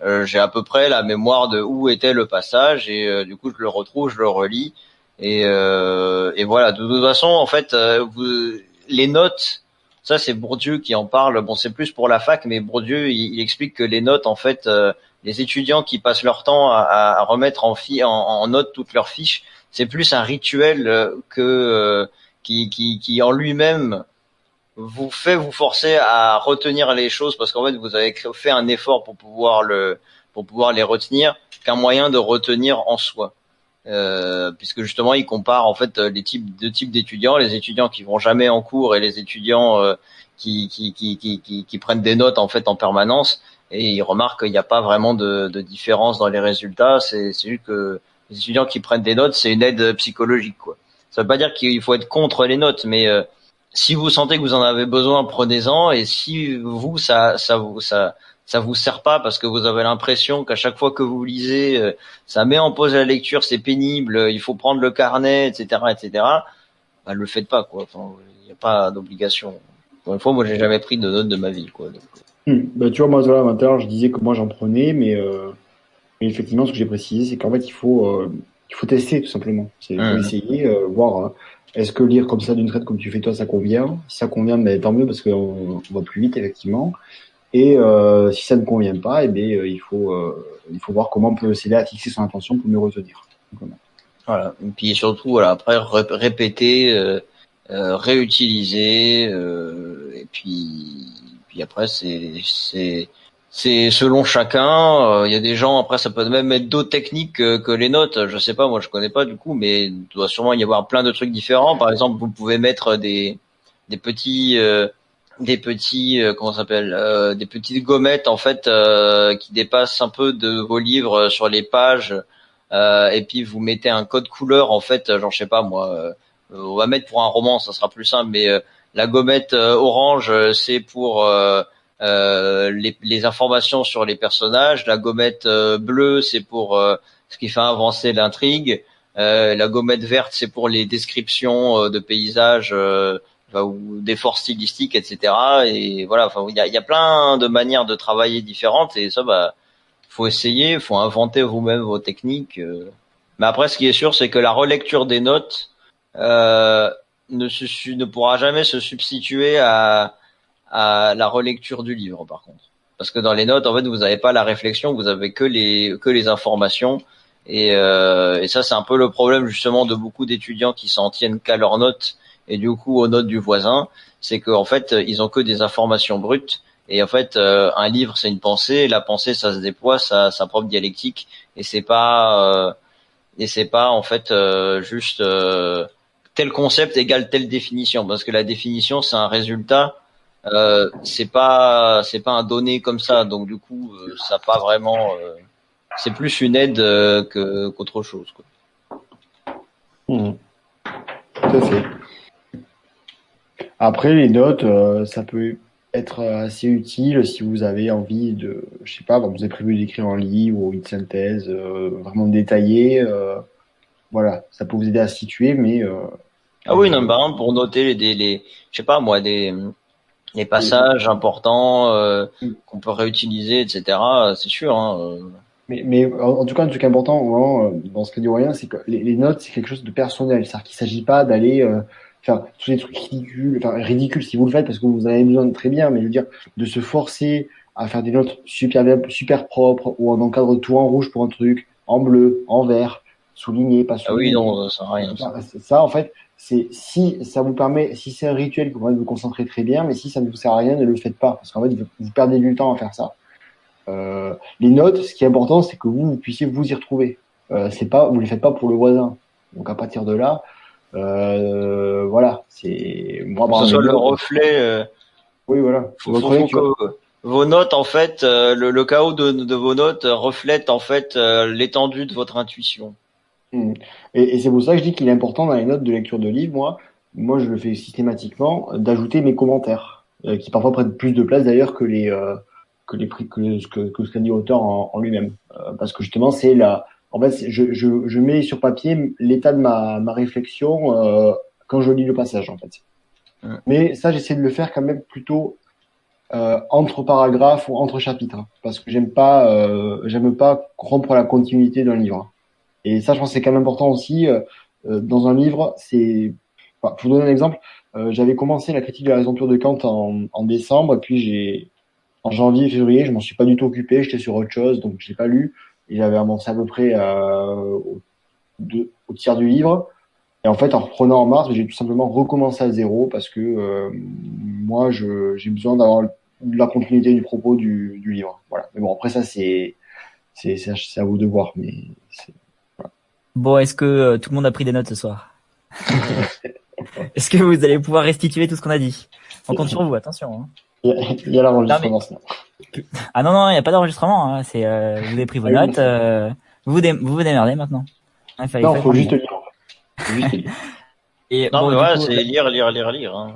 euh, j'ai à peu près la mémoire de où était le passage et euh, du coup je le retrouve, je le relis et, euh, et voilà. De toute façon, en fait, vous, les notes, ça c'est Bourdieu qui en parle. Bon, c'est plus pour la fac, mais Bourdieu il, il explique que les notes, en fait, les étudiants qui passent leur temps à, à remettre en, fi en, en, note toutes leurs fiches, c'est plus un rituel que qui, qui, qui en lui-même vous fait vous forcer à retenir les choses parce qu'en fait vous avez fait un effort pour pouvoir le pour pouvoir les retenir qu'un moyen de retenir en soi. Euh, puisque justement il compare en fait les types deux types d'étudiants, les étudiants qui vont jamais en cours et les étudiants euh, qui, qui, qui, qui, qui, prennent des notes en fait en permanence et il remarque qu'il n'y a pas vraiment de, de, différence dans les résultats. C'est juste que les étudiants qui prennent des notes, c'est une aide psychologique quoi. Ça veut pas dire qu'il faut être contre les notes, mais euh, si vous sentez que vous en avez besoin, prenez-en. Et si vous, ça, ça vous, ça, ça vous sert pas parce que vous avez l'impression qu'à chaque fois que vous lisez, euh, ça met en pause la lecture, c'est pénible, il faut prendre le carnet, etc., etc. Bah, le faites pas, quoi. il n'y a pas d'obligation. Pour une fois, moi, j'ai jamais pris de notes de ma vie, quoi. Hmm. Bah, tu vois, moi, voilà, maintenant, je disais que moi, j'en prenais, mais, euh, mais effectivement, ce que j'ai précisé, c'est qu'en fait, il faut, euh, il faut tester, tout simplement. C'est mmh. essayer, euh, voir est-ce que lire comme ça d'une traite comme tu fais toi, ça convient? Si ça convient, mais tant mieux parce qu'on va plus vite effectivement. Et euh, si ça ne convient pas, eh bien, euh, il faut euh, il faut voir comment on peut s'aider à fixer son attention pour mieux retenir. Voilà. Et puis surtout, voilà, après répéter, réutiliser, et puis puis après c'est c'est selon chacun. Euh, il y a des gens après ça peut même être d'autres techniques que, les notes. Je sais pas, moi je connais pas du coup, mais il doit sûrement y avoir plein de trucs différents. Par exemple, vous pouvez mettre des petits euh, des petits euh, comment s'appelle des petites gommettes en fait qui dépassent un peu de vos livres sur les pages et puis vous mettez un code couleur en fait genre je sais pas moi on va mettre pour un roman ça sera plus simple mais la gommette orange c'est pour euh, les, les, informations sur les personnages. La gommette euh, bleue, c'est pour euh, ce qui fait avancer l'intrigue. la gommette verte, c'est pour les descriptions de paysages ou d'efforts stylistiques, etc. Et voilà, enfin, il y a, y a, plein de manières de travailler différentes et ça, bah, faut essayer, faut inventer vous-même vos techniques. Mais après, ce qui est sûr, c'est que la relecture des notes euh, ne, se, ne pourra jamais se substituer à, à la relecture du livre, par contre. Parce que dans les notes, en fait, vous n'avez pas la réflexion, vous avez que les que les informations. Et, euh, et ça, c'est un peu le problème justement de beaucoup d'étudiants qui s'en tiennent qu'à leurs notes et du coup aux notes du voisin, c'est qu'en fait, ils ont que des informations brutes. Et en fait, euh, un livre, c'est une pensée. La pensée, ça se déploie, ça sa propre dialectique. Et c'est pas euh, et c'est pas en fait euh, juste euh, tel concept égale telle définition, parce que la définition, c'est un résultat euh, c'est pas c'est pas un donné comme ça, donc du coup euh, ça pas vraiment. Euh, c'est plus une aide que qu'autre chose. Quoi. Mmh. Tout à fait. Après les notes, ça peut être assez utile si vous avez envie de, je sais pas, vous avez prévu d'écrire un livre ou une synthèse vraiment détaillée. voilà, ça peut vous aider à situer, mais ah oui, non, par exemple, pour noter les, les, je sais pas moi, des, les passages importants euh, mm. qu'on peut réutiliser, etc. C'est sûr. Hein, euh. mais, mais en, tout cas, un truc important vraiment, euh, dans ce que dit rien, c'est que les, notes, c'est quelque chose de personnel. C'est-à-dire qu'il s'agit pas d'aller faire tous les trucs ridicules, enfin ridicules si vous le faites parce que vous en avez besoin de très bien, mais je veux dire de se forcer à faire des notes super super propres ou on encadre tout en rouge pour un truc, en bleu, en vert, souligné, pas souligné. Ah oui, non, ça rien. Ça. ça, en fait, c'est si ça vous permet, si c'est un rituel qui vous permet de vous concentrer très bien, mais si ça ne vous sert à rien, ne le faites pas, parce qu'en fait, vous, perdez du temps à faire ça. Euh, les notes, ce qui est important, c'est que vous, vous puissiez vous y retrouver. Euh, c'est pas, vous les faites pas pour le voisin. Donc à partir de là, euh, voilà, c'est moi. Que ce soit le reflet. Euh, oui, voilà. Faut, faut, que vos notes, en fait, euh, le, le chaos de, de, vos notes reflète en fait l'étendue de votre intuition. Hmm. Et, c'est pour ça que je dis qu'il est important dans les notes de lecture de livres, moi, moi je le fais systématiquement, d'ajouter mes commentaires, euh, qui parfois prennent plus de place d'ailleurs que les euh, que les que, que, que ce qu'a dit l'auteur en, lui-même, euh, parce que justement c'est la en fait, je, je, je mets sur papier l'état de ma, ma réflexion euh, quand je lis le passage, en fait. Mais ça, j'essaie de le faire quand même plutôt euh, entre paragraphes ou entre chapitres, parce que j'aime pas, euh, j'aime pas rompre la continuité d'un livre. Et ça, je pense, c'est quand même important aussi euh, euh, dans un livre. C'est, enfin, pour vous donner un exemple, euh, j'avais commencé la critique de la raison de Kant en, décembre, puis j'ai en janvier, février, je m'en suis pas du tout occupé, j'étais sur autre chose, donc j'ai pas lu. Et j'avais avancé à peu près au, tiers du livre. Et en fait, en reprenant en mars, j'ai tout simplement recommencé à zéro parce que moi, j'ai besoin d'avoir la continuité du propos du, livre. Voilà. Mais bon, après ça, c'est c'est à vous de voir. Mais. Bon, est-ce que euh, tout le monde a pris des notes ce soir Est-ce que vous allez pouvoir restituer tout ce qu'on a dit On compte sur vous, attention. Hein. Il y a, l'enregistrement. Ah non non, il n'y a pas d'enregistrement. Hein. C'est euh, vous avez pris vos notes. Euh, vous vous, vous vous démerdez maintenant. Fallait, non, il faut juste lire. Et non, mais ouais, c'est lire, lire, lire, lire. Hein.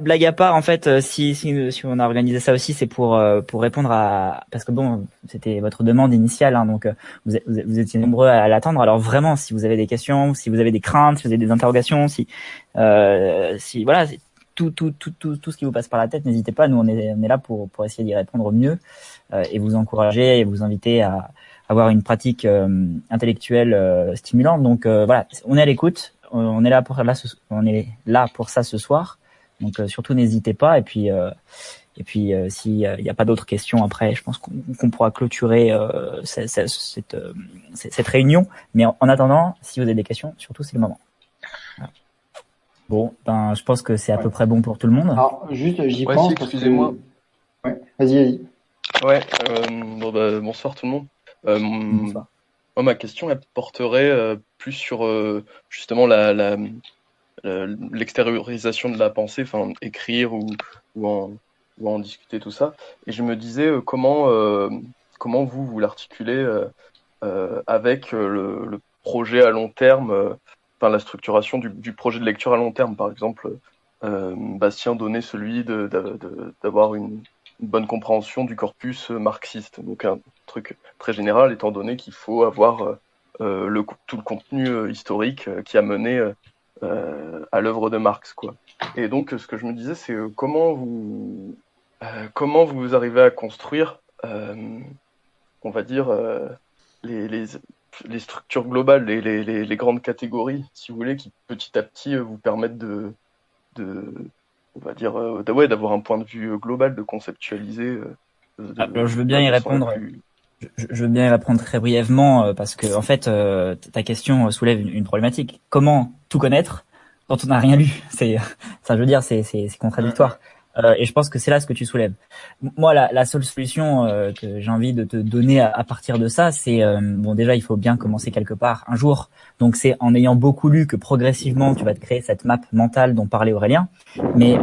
Blague à part, en fait, euh, si, si, si on a organisé ça aussi, c'est pour euh, pour répondre à parce que bon, c'était votre demande initiale, hein, donc euh, vous, vous, étiez nombreux à, l'attendre. Alors vraiment, si vous avez des questions, si vous avez des craintes, si vous avez des interrogations, si euh, si voilà, tout, tout tout tout tout ce qui vous passe par la tête, n'hésitez pas. Nous, on est on est là pour pour essayer d'y répondre au mieux euh, et vous encourager et vous inviter à avoir une pratique intellectuelle stimulante. Donc voilà, on est à l'écoute on est là pour là, on est là pour ça ce soir. Donc euh, surtout n'hésitez pas. Et puis euh, et puis euh, s'il n'y a pas d'autres questions après, je pense qu'on pourra clôturer cette, cette, cette, réunion. Mais en, attendant, si vous avez des questions, surtout c'est le moment. Bon, ben je pense que c'est à peu près bon pour tout le monde. Alors juste, j'y pense. Excusez-moi. Ouais. Vas-y, vas-y. Ouais. bon, bah, bonsoir tout le monde. bonsoir ma question, elle porterait euh, plus sur euh, justement la, l'extériorisation de la pensée, enfin écrire ou, ou, en, discuter, tout ça. Et je me disais euh, comment, comment vous, vous l'articulez avec le, projet à long terme, enfin la structuration du, projet de lecture à long terme, par exemple. Bastien donnait celui d'avoir une, une bonne compréhension du corpus marxiste. Donc un truc très général, étant donné qu'il faut avoir euh, euh, le, tout le contenu euh, historique qui a mené à l'œuvre de Marx. Quoi. Et donc ce que je me disais, c'est comment vous comment vous arrivez à construire, on va dire, les, les, les, structures globales, les, les, les, grandes catégories, si vous voulez, qui petit à petit vous permettent de, de on va dire, euh, ouais, d'avoir un point de vue euh, global, de conceptualiser. Euh, Alors, je veux bien y répondre. Je, veux bien y répondre très brièvement parce que en fait, ta question soulève une, problématique. Comment tout connaître quand on n'a rien lu? C'est, ça, je veux dire, c'est contradictoire. Euh, et je pense que c'est là ce que tu soulèves. Moi, la, la seule solution euh, que j'ai envie de te donner à, partir de ça, c'est euh, bon déjà il faut bien commencer quelque part un jour. Donc c'est en ayant beaucoup lu que progressivement tu vas te créer cette map mentale dont parlait Aurélien. Mais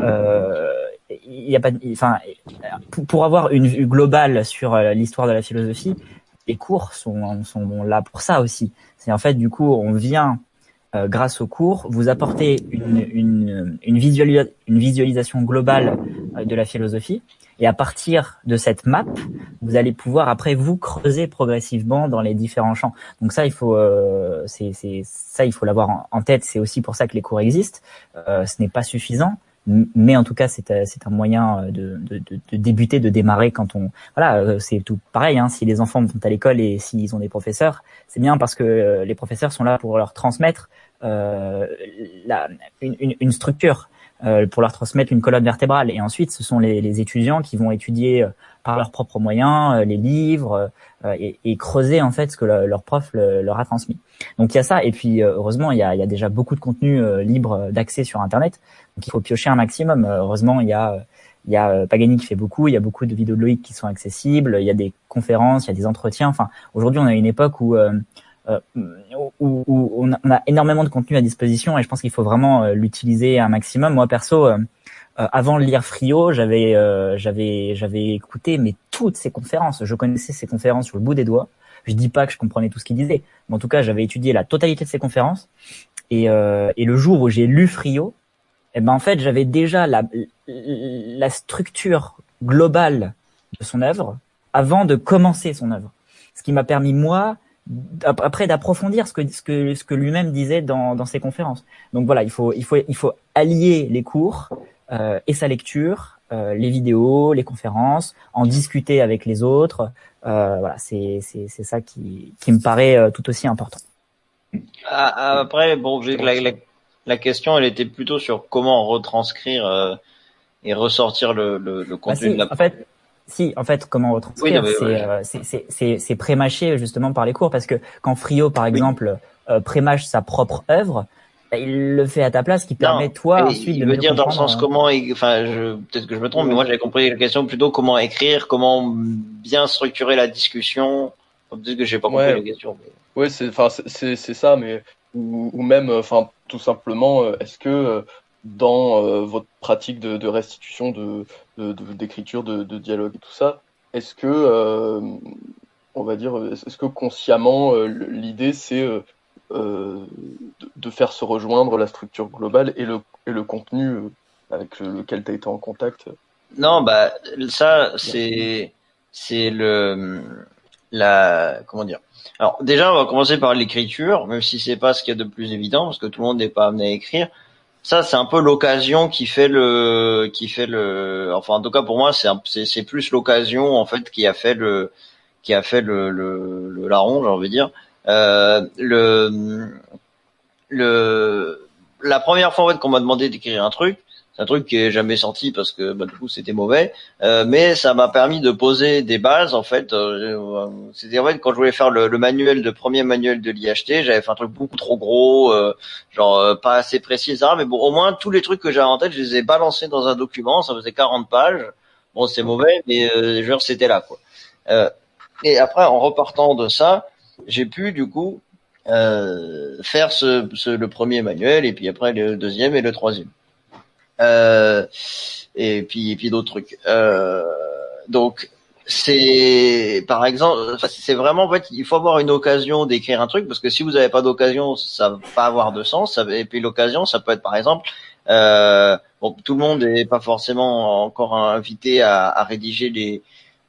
il y a pas, enfin pour, avoir une vue globale sur l'histoire de la philosophie, les cours sont, sont là pour ça aussi. C'est en fait du coup on vient euh, grâce au cours, vous apportez une, une, une, visualisation globale euh, de la philosophie. Et à partir de cette map, vous allez pouvoir après vous creuser progressivement dans les différents champs. Donc ça, il faut, euh, c'est, ça, il faut l'avoir en, tête. C'est aussi pour ça que les cours existent. Euh, ce n'est pas suffisant, mais en tout cas, c'est, c'est un moyen de, de, de, débuter, de démarrer quand on, voilà, c'est tout pareil. Hein, si les enfants vont à l'école et s'ils ont des professeurs, c'est bien parce que les professeurs sont là pour leur transmettre euh, la, une, une, structure euh, pour leur transmettre une colonne vertébrale. Et ensuite, ce sont les, les étudiants qui vont étudier euh, par leurs propres moyens les livres et, et, creuser en fait ce que leur prof leur a transmis. Donc il y a ça. Et puis heureusement, il y a, y a déjà beaucoup de contenu libre d'accès sur Internet. Donc il faut piocher un maximum. Heureusement, il y a il y a Pagani qui fait beaucoup, il y a beaucoup de vidéos de Loïc qui sont accessibles, il y a des conférences, il y a des entretiens. Enfin, aujourd'hui, on a une époque où euh, où, on, a, énormément de contenu à disposition et je pense qu'il faut vraiment euh, l'utiliser un maximum. Moi perso, euh, avant de lire Frio, j'avais j'avais j'avais écouté mais toutes ces conférences. Je connaissais ces conférences sur le bout des doigts. Je dis pas que je comprenais tout ce qu'il disait, mais en tout cas j'avais étudié la totalité de ces conférences. Et, et le jour où j'ai lu Frio, eh ben en fait j'avais déjà la, la structure globale de son œuvre avant de commencer son œuvre. Ce qui m'a permis moi après d'approfondir ce que ce que ce que lui-même disait dans dans ses conférences. Donc voilà, il faut il faut il faut allier les cours euh, et sa lecture, euh, les vidéos, les conférences, en discuter avec les autres. Euh, voilà, c'est c'est c'est ça qui qui me paraît euh, tout aussi important. Ah, ah, après, bon, la, la, la, question, elle était plutôt sur comment retranscrire euh, et ressortir le, le, le bah, contenu de la. En fait, si, en fait, comment retranscrire, euh, c'est c'est prémâché justement par les cours parce que quand Frio, par exemple, euh, prémâche sa propre œuvre, bah, il le fait à ta place, qui permet toi ensuite de me dire dans le sens comment, enfin, peut-être que je me trompe, mais moi j'avais compris la question plutôt comment écrire, comment bien structurer la discussion. Peut-être que j'ai pas compris la question. Mais... Oui, c'est enfin c'est c'est ça, mais ou, ou même enfin tout simplement, euh, est-ce que euh, dans euh, votre pratique de, de restitution, de d'écriture, de, de, dialogue et tout ça, est-ce que on va dire, est-ce que consciemment l'idée c'est euh, de, faire se rejoindre la structure globale et le, et le contenu avec lequel tu as été en contact? Non, bah ça c'est c'est le la comment dire. Alors déjà, on va commencer par l'écriture, même si c'est pas ce qu'il y a de plus évident, parce que tout le monde n'est pas amené à écrire. Ça, c'est un peu l'occasion qui fait le, qui fait le, enfin en tout cas pour moi, c'est c'est plus l'occasion en fait qui a fait le, qui a fait le, le, le larron, j'ai envie de dire. Euh, le, le, la première fois en fait qu'on m'a demandé d'écrire un truc, un truc qui est jamais sorti parce que bah, du coup c'était mauvais, euh, mais ça m'a permis de poser des bases en fait. Euh, en fait quand je voulais faire le, manuel de premier manuel de l'IHT, j'avais fait un truc beaucoup trop gros, euh, genre euh, pas assez précis. Mais bon, au moins tous les trucs que j'avais en tête, je les ai balancés dans un document. Ça faisait 40 pages. Bon, c'est mauvais, mais euh, veux c'était là quoi. et après, en repartant de ça, j'ai pu du coup faire le premier manuel et puis après le deuxième et le troisième. Euh, et puis et puis d'autres trucs. Euh, donc c'est par exemple, c'est vraiment en fait, il faut avoir une occasion d'écrire un truc parce que si vous n'avez pas d'occasion, ça va pas avoir de sens. Et puis l'occasion, ça peut être par exemple, euh, bon, tout le monde n'est pas forcément encore invité à, rédiger les,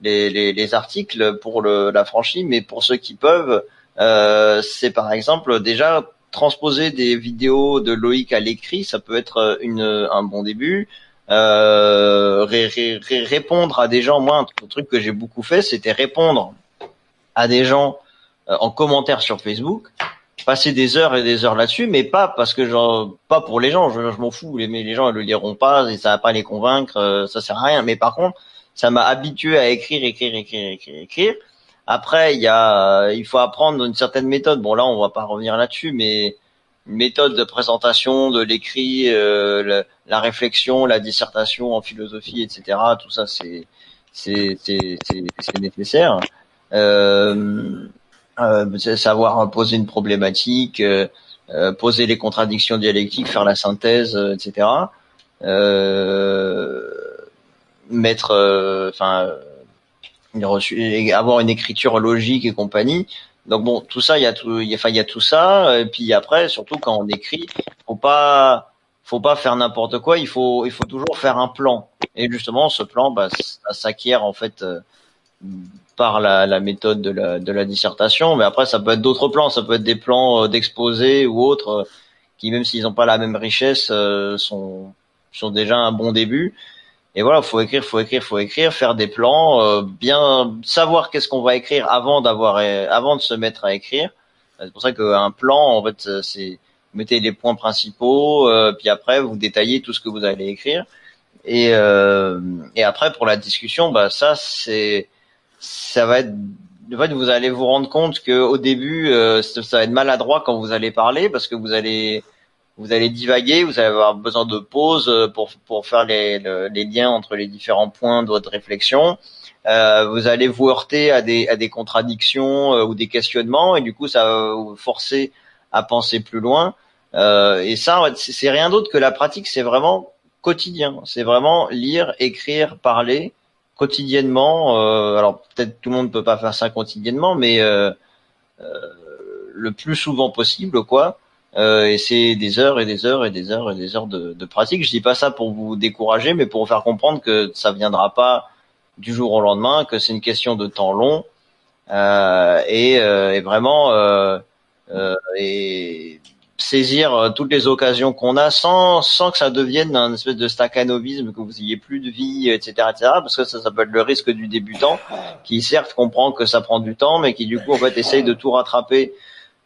les, les, les, articles pour la franchise, mais pour ceux qui peuvent, euh, c'est par exemple déjà transposer des vidéos de Loïc à l'écrit, ça peut être euh, une, un bon début. Euh, répondre à des gens, moi, un truc que j'ai beaucoup fait, c'était répondre à des gens euh, en commentaire sur Facebook, passer des heures et des heures là-dessus, mais pas parce que genre, pas pour les gens, je, m'en fous, les, les gens ils le liront pas et ça va pas les convaincre, euh, ça sert à rien. Mais par contre, ça m'a habitué à écrire, écrire, écrire, écrire, écrire. Après, il y a, euh, il faut apprendre une certaine méthode. Bon, là, on va pas revenir là-dessus, mais une méthode de présentation, de l'écrit, euh, la, réflexion, la dissertation en philosophie, etc. Tout ça, c'est c'est nécessaire. Euh, euh, savoir poser une problématique, euh, poser les contradictions dialectiques, faire la synthèse, etc. mettre, enfin avoir une écriture logique et compagnie. Donc bon, tout ça, il y a tout, il y a, enfin, il y a tout ça. Et puis après, surtout quand on écrit, faut pas, faut pas faire n'importe quoi. Il faut, il faut toujours faire un plan. Et justement, ce plan, bah, ça s'acquiert en fait euh, par la, la, méthode de la, de la dissertation. Mais après, ça peut être d'autres plans. Ça peut être des plans euh, d'exposé ou autres euh, qui, même s'ils n'ont pas la même richesse, sont, sont déjà un bon début. Et voilà, faut écrire, faut écrire, faut écrire, faire des plans, euh, bien savoir qu'est-ce qu'on va écrire avant d'avoir, avant de se mettre à écrire. C'est pour ça qu'un plan, en fait, c'est mettez les points principaux, euh, puis après vous détaillez tout ce que vous allez écrire. Et, euh, et après pour la discussion, bah ça c'est, ça va être, en fait vous allez vous rendre compte que au début ça va être maladroit quand vous allez parler parce que vous allez vous allez divaguer, vous allez avoir besoin de pause euh, pour, pour faire les, les liens entre les différents points de votre réflexion. Euh, vous allez vous heurter à des, à des contradictions euh, ou des questionnements et du coup ça va vous forcer à penser plus loin. Euh, et ça, c'est rien d'autre que la pratique, c'est vraiment quotidien. C'est vraiment lire, écrire, parler quotidiennement. Euh, alors peut-être tout le monde peut pas faire ça quotidiennement, mais le plus souvent possible, quoi. Euh, et c'est des heures et des heures et des heures et des heures de, de, pratique. Je dis pas ça pour vous décourager, mais pour vous faire comprendre que ça viendra pas du jour au lendemain, que c'est une question de temps long. et, et, vraiment et saisir toutes les occasions qu'on a sans sans que ça devienne un espèce de staccanovisme que vous ayez plus de vie etc etc parce que ça s'appelle le risque du débutant qui certes comprend que ça prend du temps mais qui du coup en fait essaye de tout rattraper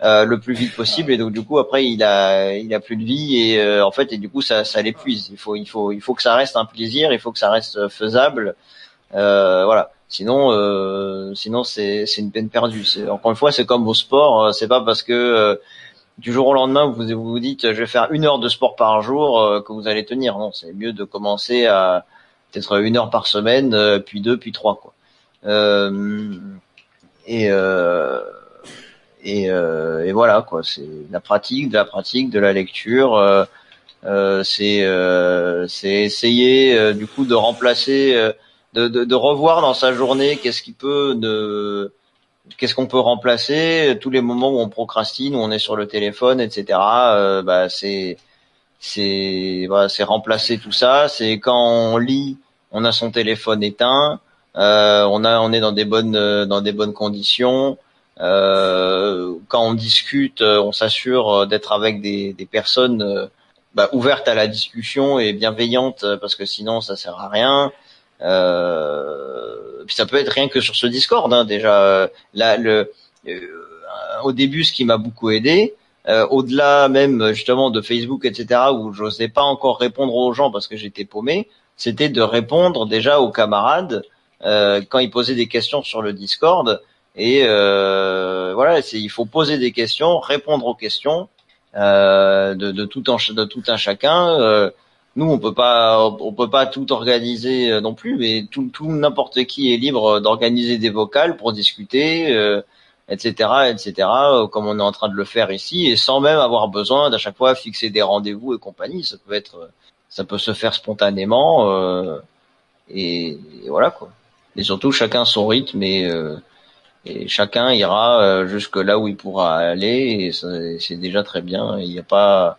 euh, le plus vite possible. Et donc du coup après il a il a plus de vie et euh, en fait et du coup ça ça l'épuise. Il faut il faut il faut que ça reste un plaisir il faut que ça reste faisable. Euh, voilà. Sinon euh, sinon c'est c'est une peine perdue. Encore une fois c'est comme au sport. C'est pas parce que du jour au lendemain vous vous dites je vais faire une heure de sport par jour que vous allez tenir. Non c'est mieux de commencer à peut-être une heure par semaine puis deux puis trois quoi. Et et, euh, et voilà quoi, c'est la pratique, de la pratique, de la lecture. Euh, euh, c'est euh, c'est essayer du coup de remplacer, de, de, de, revoir dans sa journée qu'est-ce qui peut de qu'est-ce qu'on peut remplacer tous les moments où on procrastine, où on est sur le téléphone, etc. bah c'est c'est voilà, c'est remplacer tout ça. C'est quand on lit, on a son téléphone éteint, euh, on a on est dans des bonnes dans des bonnes conditions. Euh, quand on discute, euh, on s'assure euh, d'être avec des, des personnes bah, ouvertes à la discussion et bienveillantes, parce que sinon ça sert à rien. Euh, puis ça peut être rien que sur ce Discord hein, déjà. Là, le, au début, ce qui m'a beaucoup aidé, au-delà même justement de Facebook, etc., où j'osais pas encore répondre aux gens parce que j'étais paumé, c'était de répondre déjà aux camarades quand ils posaient des questions sur le Discord. Et euh, voilà, il faut poser des questions, répondre aux questions euh, de, de, tout un, de tout un chacun. Euh, nous, on peut pas, on peut pas tout organiser euh, non plus, mais tout, tout n'importe qui est libre d'organiser des vocales pour discuter, etc., etc., comme on est en train de le faire ici, et sans même avoir besoin d'à chaque fois fixer des rendez-vous et compagnie. Ça peut être, ça peut se faire spontanément, et, et, voilà quoi. Et surtout, chacun son rythme et et chacun ira euh, jusque là où il pourra aller et c'est déjà très bien. Il n'y a pas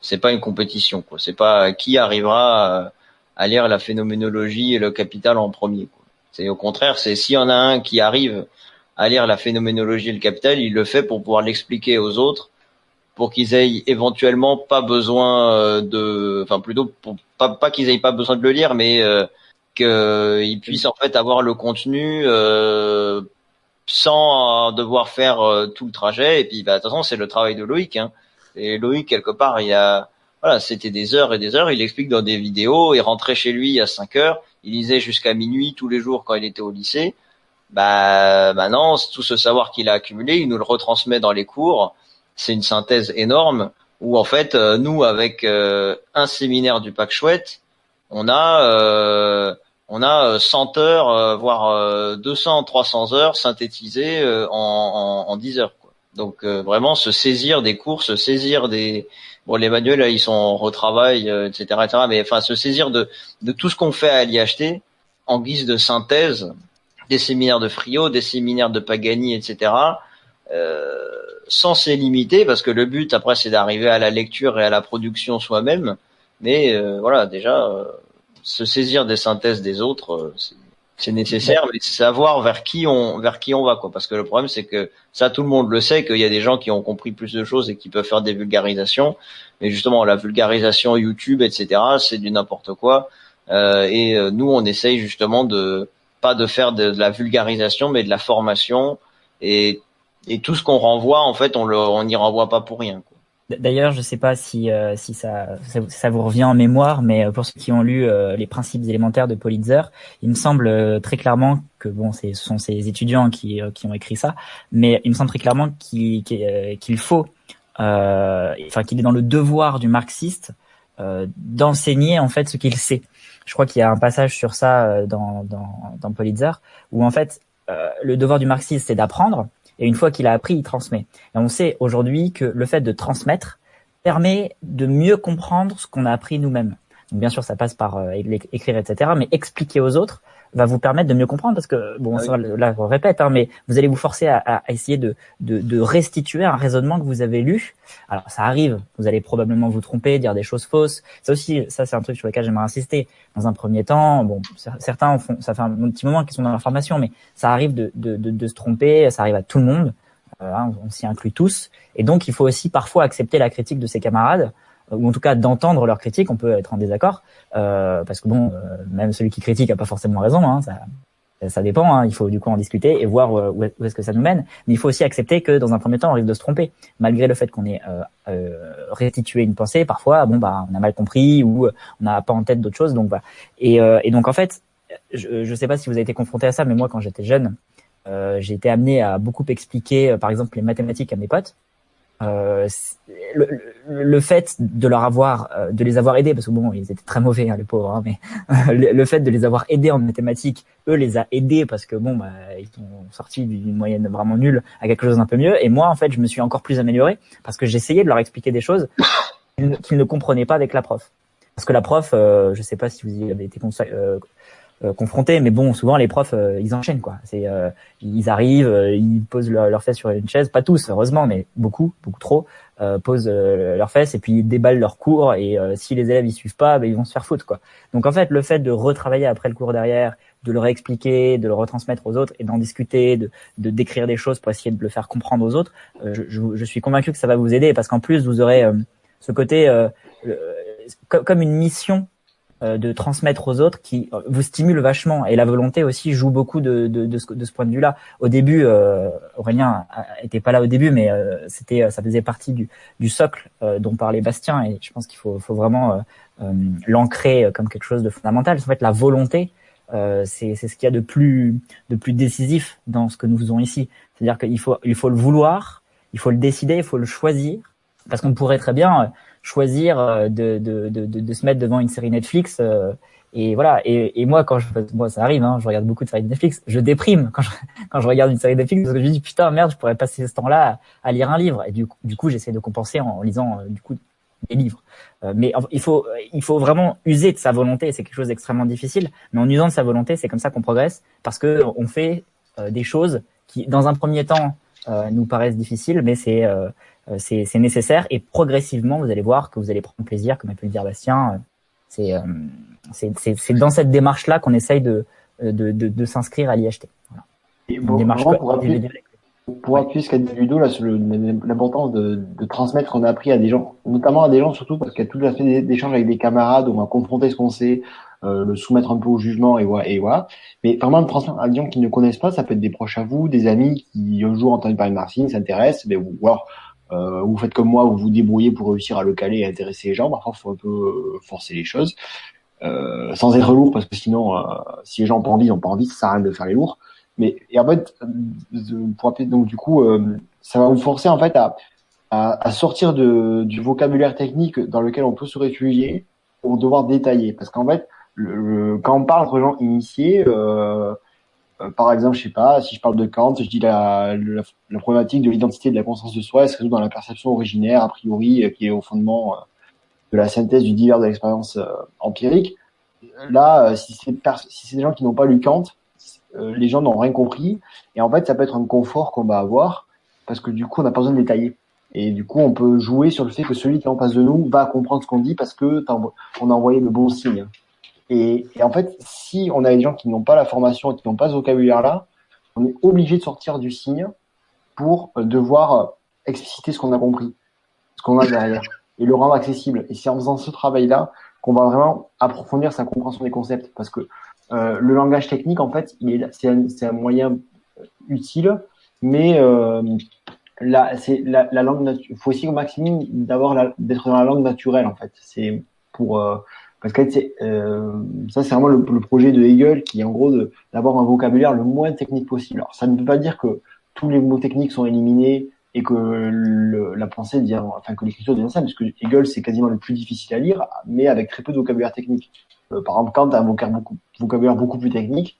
c'est pas une compétition quoi. C'est pas qui arrivera à, lire la phénoménologie et le capital en premier c'est au contraire c'est s'il y en a un qui arrive à lire la phénoménologie et le capital il le fait pour pouvoir l'expliquer aux autres pour qu'ils aient éventuellement pas besoin euh, de enfin plutôt pas, pas qu'ils aient pas besoin de le lire mais euh, qu'ils puissent en fait avoir le contenu euh, sans euh, devoir faire euh, tout le trajet. Et puis, bah, de toute façon, c'est le travail de Loïc. Hein. Et Loïc, quelque part, il a, voilà, c'était des heures et des heures. Il explique dans des vidéos. Il rentrait chez lui à 5 heures. Il lisait jusqu'à minuit tous les jours quand il était au lycée. Bah, maintenant, tout ce savoir qu'il a accumulé, il nous le retransmet dans les cours. C'est une synthèse énorme où, en fait, euh, nous, avec un séminaire du Pack Chouette, on a on a 100 euh, heures, euh, voire 200, euh, 300 heures synthétisées en, en, 10 heures. Quoi. Donc vraiment se saisir des cours, se saisir des bon les manuels là, ils sont en retravail, etc., etc. Mais enfin se saisir de de tout ce qu'on fait à l'IHT en guise de synthèse, des séminaires de Frio, des séminaires de Pagani, etc. Euh, sans s'élimiter, parce que le but après c'est d'arriver à la lecture et à la production soi-même. Mais voilà, déjà, se saisir des synthèses des autres, euh, c'est nécessaire, mais savoir vers qui on vers qui on va quoi. Parce que le problème c'est que ça tout le monde le sait qu'il y a des gens qui ont compris plus de choses et qui peuvent faire des vulgarisations, mais justement la vulgarisation YouTube etc c'est du n'importe quoi. Euh, et euh, nous on essaye justement de pas de faire de, la vulgarisation mais de la formation et et tout ce qu'on renvoie en fait on le on n'y renvoie pas pour rien. Quoi. D'ailleurs, je ne sais pas si, euh, si ça, ça, vous revient en mémoire, mais euh, pour ceux qui ont lu euh, les principes élémentaires de Politzer, il me semble très clairement que bon, ce sont ces étudiants qui, qui ont écrit ça, mais il me semble très clairement qu'il qu'il faut, enfin qu'il est dans le devoir du marxiste d'enseigner en fait ce qu'il sait. Je crois qu'il y a un passage sur ça dans, dans, dans Politzer où en fait le devoir du marxiste c'est d'apprendre et une fois qu'il a appris, il transmet. Et on sait aujourd'hui que le fait de transmettre permet de mieux comprendre ce qu'on a appris nous-mêmes. Bien sûr, ça passe par euh, écrire, etc. Mais expliquer aux autres va vous permettre de mieux comprendre parce que bon, Ah ça, là, je répète, hein, mais vous allez vous forcer à, à essayer de, de, de restituer un raisonnement que vous avez lu. Alors, ça arrive, vous allez probablement vous tromper, dire des choses fausses. Ça aussi, ça c'est un truc sur lequel j'aimerais insister. Dans un premier temps, bon, cer- certains font, ça fait un petit moment qu'ils sont dans la formation, mais ça arrive de, de, de, de se tromper, ça arrive à tout le monde. Euh, hein, on s'y inclut tous. Et donc, il faut aussi parfois accepter la critique de ses camarades, ou en tout cas d'entendre leur critique. On peut être en désaccord, euh, parce que bon, euh, même celui qui critique a pas forcément raison. Hein, ça, ça dépend. Hein, il faut du coup en discuter et voir euh, où est- où est-ce que ça nous mène. Mais il faut aussi accepter que dans un premier temps, on risque de se tromper, malgré le fait qu'on ait euh, euh, restitué une pensée. Parfois, bon bah, on a mal compris ou euh, on n'a pas en tête d'autres choses. Donc voilà. Et, et donc en fait, je ne sais pas si vous avez été confronté à ça, mais moi quand j'étais jeune, j'ai été amené à beaucoup expliquer, par exemple, les mathématiques à mes potes. Euh, le, le- fait de leur avoir, euh, de les avoir aidés, parce que bon, ils étaient très mauvais, hein, les pauvres, hein, mais le, fait de les avoir aidés en mathématiques, eux les a aidés parce que bon, bah, ils sont sortis d'une moyenne vraiment nulle à quelque chose d'un peu mieux. Et moi, en fait, je me suis encore plus amélioré parce que j'essayais de leur expliquer des choses qu'ils ne- comprenaient pas avec la prof. Parce que la prof, euh, je sais pas si vous avez été euh, euh, confronté, mais bon, souvent les profs, euh, ils enchaînent quoi. C'est, euh, ils arrivent, euh, ils posent leur, leur fesses sur une chaise, pas tous heureusement, mais beaucoup, beaucoup trop, posent leurs fesses et puis ils déballent leur cours. Et si les élèves ils suivent pas, ben, ils vont se faire foutre quoi. Donc en fait, le fait de retravailler après le cours derrière, de le réexpliquer, de le retransmettre aux autres et d'en discuter, de, de décrire des choses pour essayer de le faire comprendre aux autres, je, je, je suis convaincu que ça va vous aider parce qu'en plus vous aurez ce côté co- comme une mission de transmettre aux autres qui euh, vous stimule vachement et la volonté aussi joue beaucoup de, de, de, ce, de ce point de vue-là. Au début, euh, Aurélien était pas là au début, mais euh, c'était ça faisait partie du, du socle euh, dont parlait Bastien et je pense qu'il faut, faut vraiment euh, euh, l'ancrer euh, comme quelque chose de fondamental. En fait, la volonté, euh, c'est c'est ce qu'il y a de plus de plus décisif dans ce que nous faisons ici. C'est-à-dire qu'il faut il faut le vouloir, il faut le décider, il faut le choisir, parce qu'on pourrait très bien euh, choisir euh, de, de, de, de, se mettre devant une série Netflix euh, et voilà. Et, et moi quand je moi ça arrive hein, je regarde beaucoup de séries Netflix je déprime quand je, quand je regarde une série Netflix parce que je me dis putain merde je pourrais passer ce temps-là à, lire un livre. Et du du coup j'essaie de compenser en, lisant euh, du coup des livres. Mais il faut il faut vraiment user de sa volonté c'est quelque chose d'extrêmement difficile mais en usant de sa volonté c'est comme ça qu'on progresse parce que on fait des choses qui dans un premier temps nous paraissent difficiles mais c'est c'est c'est nécessaire et progressivement vous allez voir que vous allez prendre plaisir comme a pu le dire Bastien euh, c'est euh, c'est dans cette démarche là qu'on essaye de de de, de s'inscrire à l'IHT voilà. Et une bon, démarche vraiment, pour appuyer, pour appuyer ce qu'a dit Ludo, là, sur le- l'importance de, de transmettre ce qu'on a appris à des gens, notamment à des gens surtout parce qu'il y a tout l'aspect d'é- d'échange avec des camarades, où on va confronter ce qu'on sait, euh, le soumettre un peu au jugement et voilà, et voilà. Mais vraiment, le transmettre à des gens qui ne connaissent pas, ça peut être des proches à vous, des amis qui un jour entendent parler de marketing, s'intéressent, mais ou alors euh, vous faites comme moi, vous vous débrouillez pour réussir à le caler et intéresser les gens. Parfois, il faut un peu euh, forcer les choses. Euh, sans être lourd parce que sinon euh, si les gens n'ont pas envie ils n'ont pas envie ça sert à rien de faire les lourds mais et en fait euh, pour donc du coup euh, ça va vous forcer en fait à, à, à sortir de, du vocabulaire technique dans lequel on peut se réfugier pour devoir détailler parce qu'en fait le, le- quand on parle entre gens initiés euh, euh, par exemple je sais pas si je parle de Kant je dis la, la, la problématique de l'identité de la conscience de soi elle se résout dans la perception originaire a priori euh, qui est au fondement euh, de la synthèse du divers de l'expérience empirique. Là, si c'est si des gens qui n'ont pas lu Kant, les gens n'ont rien compris. Et en fait, ça peut être un confort qu'on va avoir parce que du coup, on n'a pas besoin de détailler. Et du coup, on peut jouer sur le fait que celui qui est en face de nous va comprendre ce qu'on dit parce que on a envoyé le bon signe. Et, et en fait, si on a des gens qui n'ont pas la formation et qui n'ont pas ce vocabulaire-là, on est obligé de sortir du signe pour euh, devoir euh, expliciter ce qu'on a compris, ce qu'on a derrière et le rendre accessible. Et c'est en faisant ce travail-là qu'on va vraiment approfondir sa compréhension des concepts, parce que euh, le langage technique, en fait, il est, c'est, un, un moyen utile, mais euh, la, c'est la, la langue. Faut aussi au maximum d'avoir la, d'être dans la langue naturelle, en fait. C'est pour euh, parce que euh, ça, c'est vraiment le, projet de Hegel, qui est en gros d'avoir un vocabulaire le moins technique possible. Alors, ça ne veut pas dire que tous les mots techniques sont éliminés et que le, la pensée devient, enfin que l'écriture devient simple, parce que Hegel c'est quasiment le plus difficile à lire, mais avec très peu de vocabulaire technique. Euh, par exemple, Kant a un vocabulaire beaucoup, plus technique,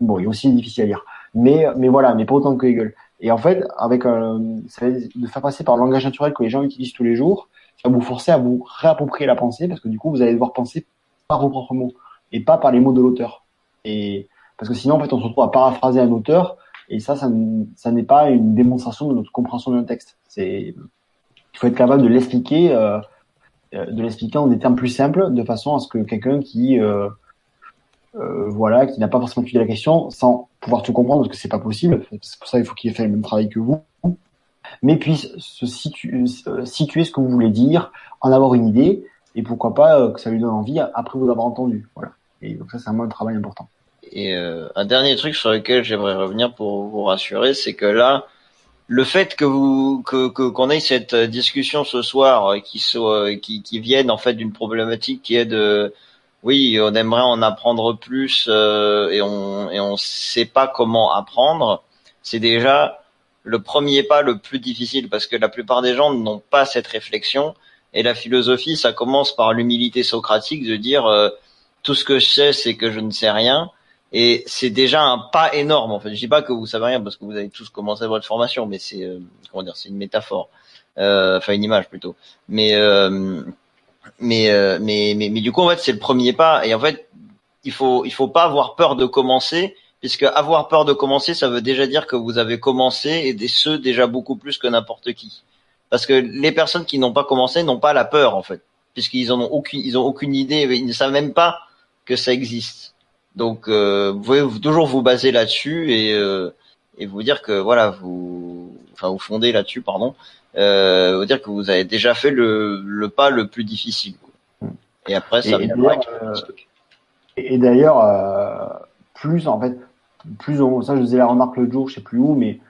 bon, il est aussi difficile à lire, mais mais voilà, mais pas autant que Hegel. Et en fait, avec euh, ça de faire passer par le langage naturel que les gens utilisent tous les jours, ça va vous forcer à vous réapproprier la pensée, parce que du coup, vous allez devoir penser par vos propres mots et pas par les mots de l'auteur. Et parce que sinon en fait on se retrouve à paraphraser un auteur et ça, ça, n'est pas une démonstration de notre compréhension d'un texte. C'est, il faut être capable de l'expliquer, euh, euh, de l'expliquer en des termes plus simples, de façon à ce que quelqu'un qui, euh, voilà, qui n'a pas forcément étudié la question, sans pouvoir tout comprendre, parce que c'est pas possible. C'est pour ça qu'il faut qu'il ait fait le même travail que vous, mais puisse se situer, situer ce que vous voulez dire, en avoir une idée, et pourquoi pas que ça lui donne envie après vous avoir entendu. Voilà. Et donc ça, c'est un travail important. Et euh, un dernier truc sur lequel j'aimerais revenir pour vous rassurer, c'est que là, le fait que vous que qu'on ait cette discussion ce soir euh, qui soit qui, qui vienne en fait d'une problématique qui est de oui on aimerait en apprendre plus euh, et on et on sait pas comment apprendre c'est déjà le premier pas le plus difficile parce que la plupart des gens n'ont pas cette réflexion et la philosophie ça commence par l'humilité socratique de dire tout ce que je sais c'est que je ne sais rien et c'est déjà un pas énorme en fait. Je dis pas que vous savez rien parce que vous avez tous commencé votre formation, mais c'est euh, comment dire, c'est une métaphore, euh, enfin une image plutôt. Mais euh, mais, euh, mais mais mais du coup en fait c'est le premier pas et en fait il faut il faut pas avoir peur de commencer puisque avoir peur de commencer ça veut déjà dire que vous avez commencé et des ceux déjà beaucoup plus que n'importe qui. Parce que les personnes qui n'ont pas commencé n'ont pas la peur en fait puisqu'ils en ont aucune ils ont aucune idée ils ne savent même pas que ça existe. Donc, euh, vous pouvez toujours vous baser là-dessus et, euh, et vous dire que voilà, vous, enfin, vous fondez là-dessus, pardon, euh, vous dire que vous avez déjà fait le, le pas le plus difficile. Et après, ça et, et d'ailleurs, euh, plus en fait, plus on, ça je faisais la remarque le jour, je sais plus où, mais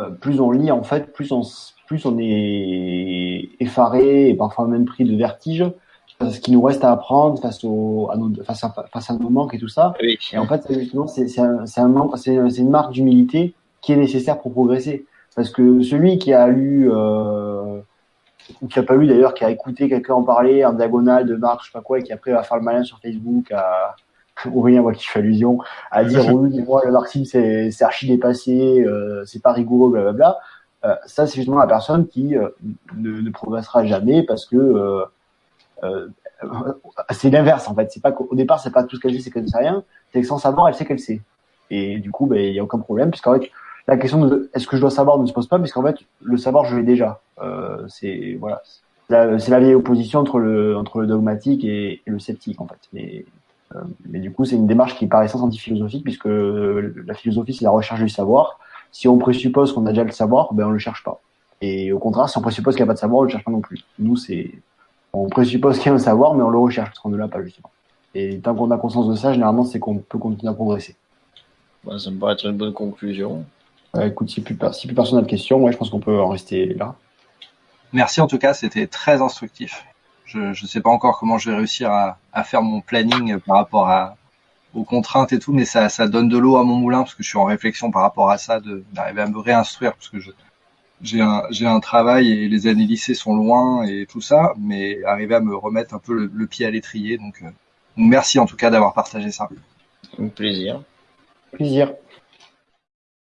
euh, plus on lit en fait, plus on, plus on est effaré et parfois même pris de vertige ce qui nous reste à apprendre face au, à nos, face à, face à nos manques et tout ça. Et en fait, justement, c'est, c'est un, c'est un c'est, une marque d'humilité qui est nécessaire pour progresser. Parce que celui qui a lu, euh, ou qui a pas lu d'ailleurs, qui a écouté quelqu'un en parler en diagonale de marque, je sais pas quoi, et qui après va faire le malin sur Facebook à, rien voit qui fait allusion, à dire oui, moi le marxisme c'est, archi dépassé, euh, c'est pas rigoureux, blablabla. Euh, ça c'est justement la personne qui euh, ne, ne, progressera jamais parce que euh, c'est l'inverse en fait. C'est pas qu'au départ c'est pas tout ce qu'elle sait, c'est qu'elle ne sait rien. C'est que sans savoir, elle sait qu'elle sait. Et du coup, ben il y a aucun problème puisqu'en fait la question de est-ce que je dois savoir ne se pose pas puisqu'en fait le savoir je l'ai déjà. C'est voilà, c'est la vieille opposition entre le entre le dogmatique et, le sceptique en fait. Mais mais du coup, c'est une démarche qui paraît sans anti-philosophique puisque la philosophie c'est la recherche du savoir. Si on présuppose qu'on a déjà le savoir, ben on le cherche pas. Et au contraire, si on présuppose qu'il n'y a pas de savoir, on le cherche pas non plus. Nous, c'est on présuppose qu'il y a un savoir, mais on le recherche parce qu'on ne l'a pas justement. Et tant qu'on a conscience de ça, généralement, c'est qu'on peut continuer à progresser. ça me paraît être une bonne conclusion. écoute, si plus, si plus personne n'a de questions, ouais, je pense qu'on peut en rester là. Merci en tout cas, c'était très instructif. Je ne sais pas encore comment je vais réussir à, à, faire mon planning par rapport à, aux contraintes et tout, mais ça, ça donne de l'eau à mon moulin parce que je suis en réflexion par rapport à ça, d'arriver à me réinstruire parce que je, j'ai un, j'ai un travail et les années lycée sont loin et tout ça, mais arriver à me remettre un peu le, pied à l'étrier. Donc, euh, merci en tout cas d'avoir partagé ça. Un plaisir. Plaisir.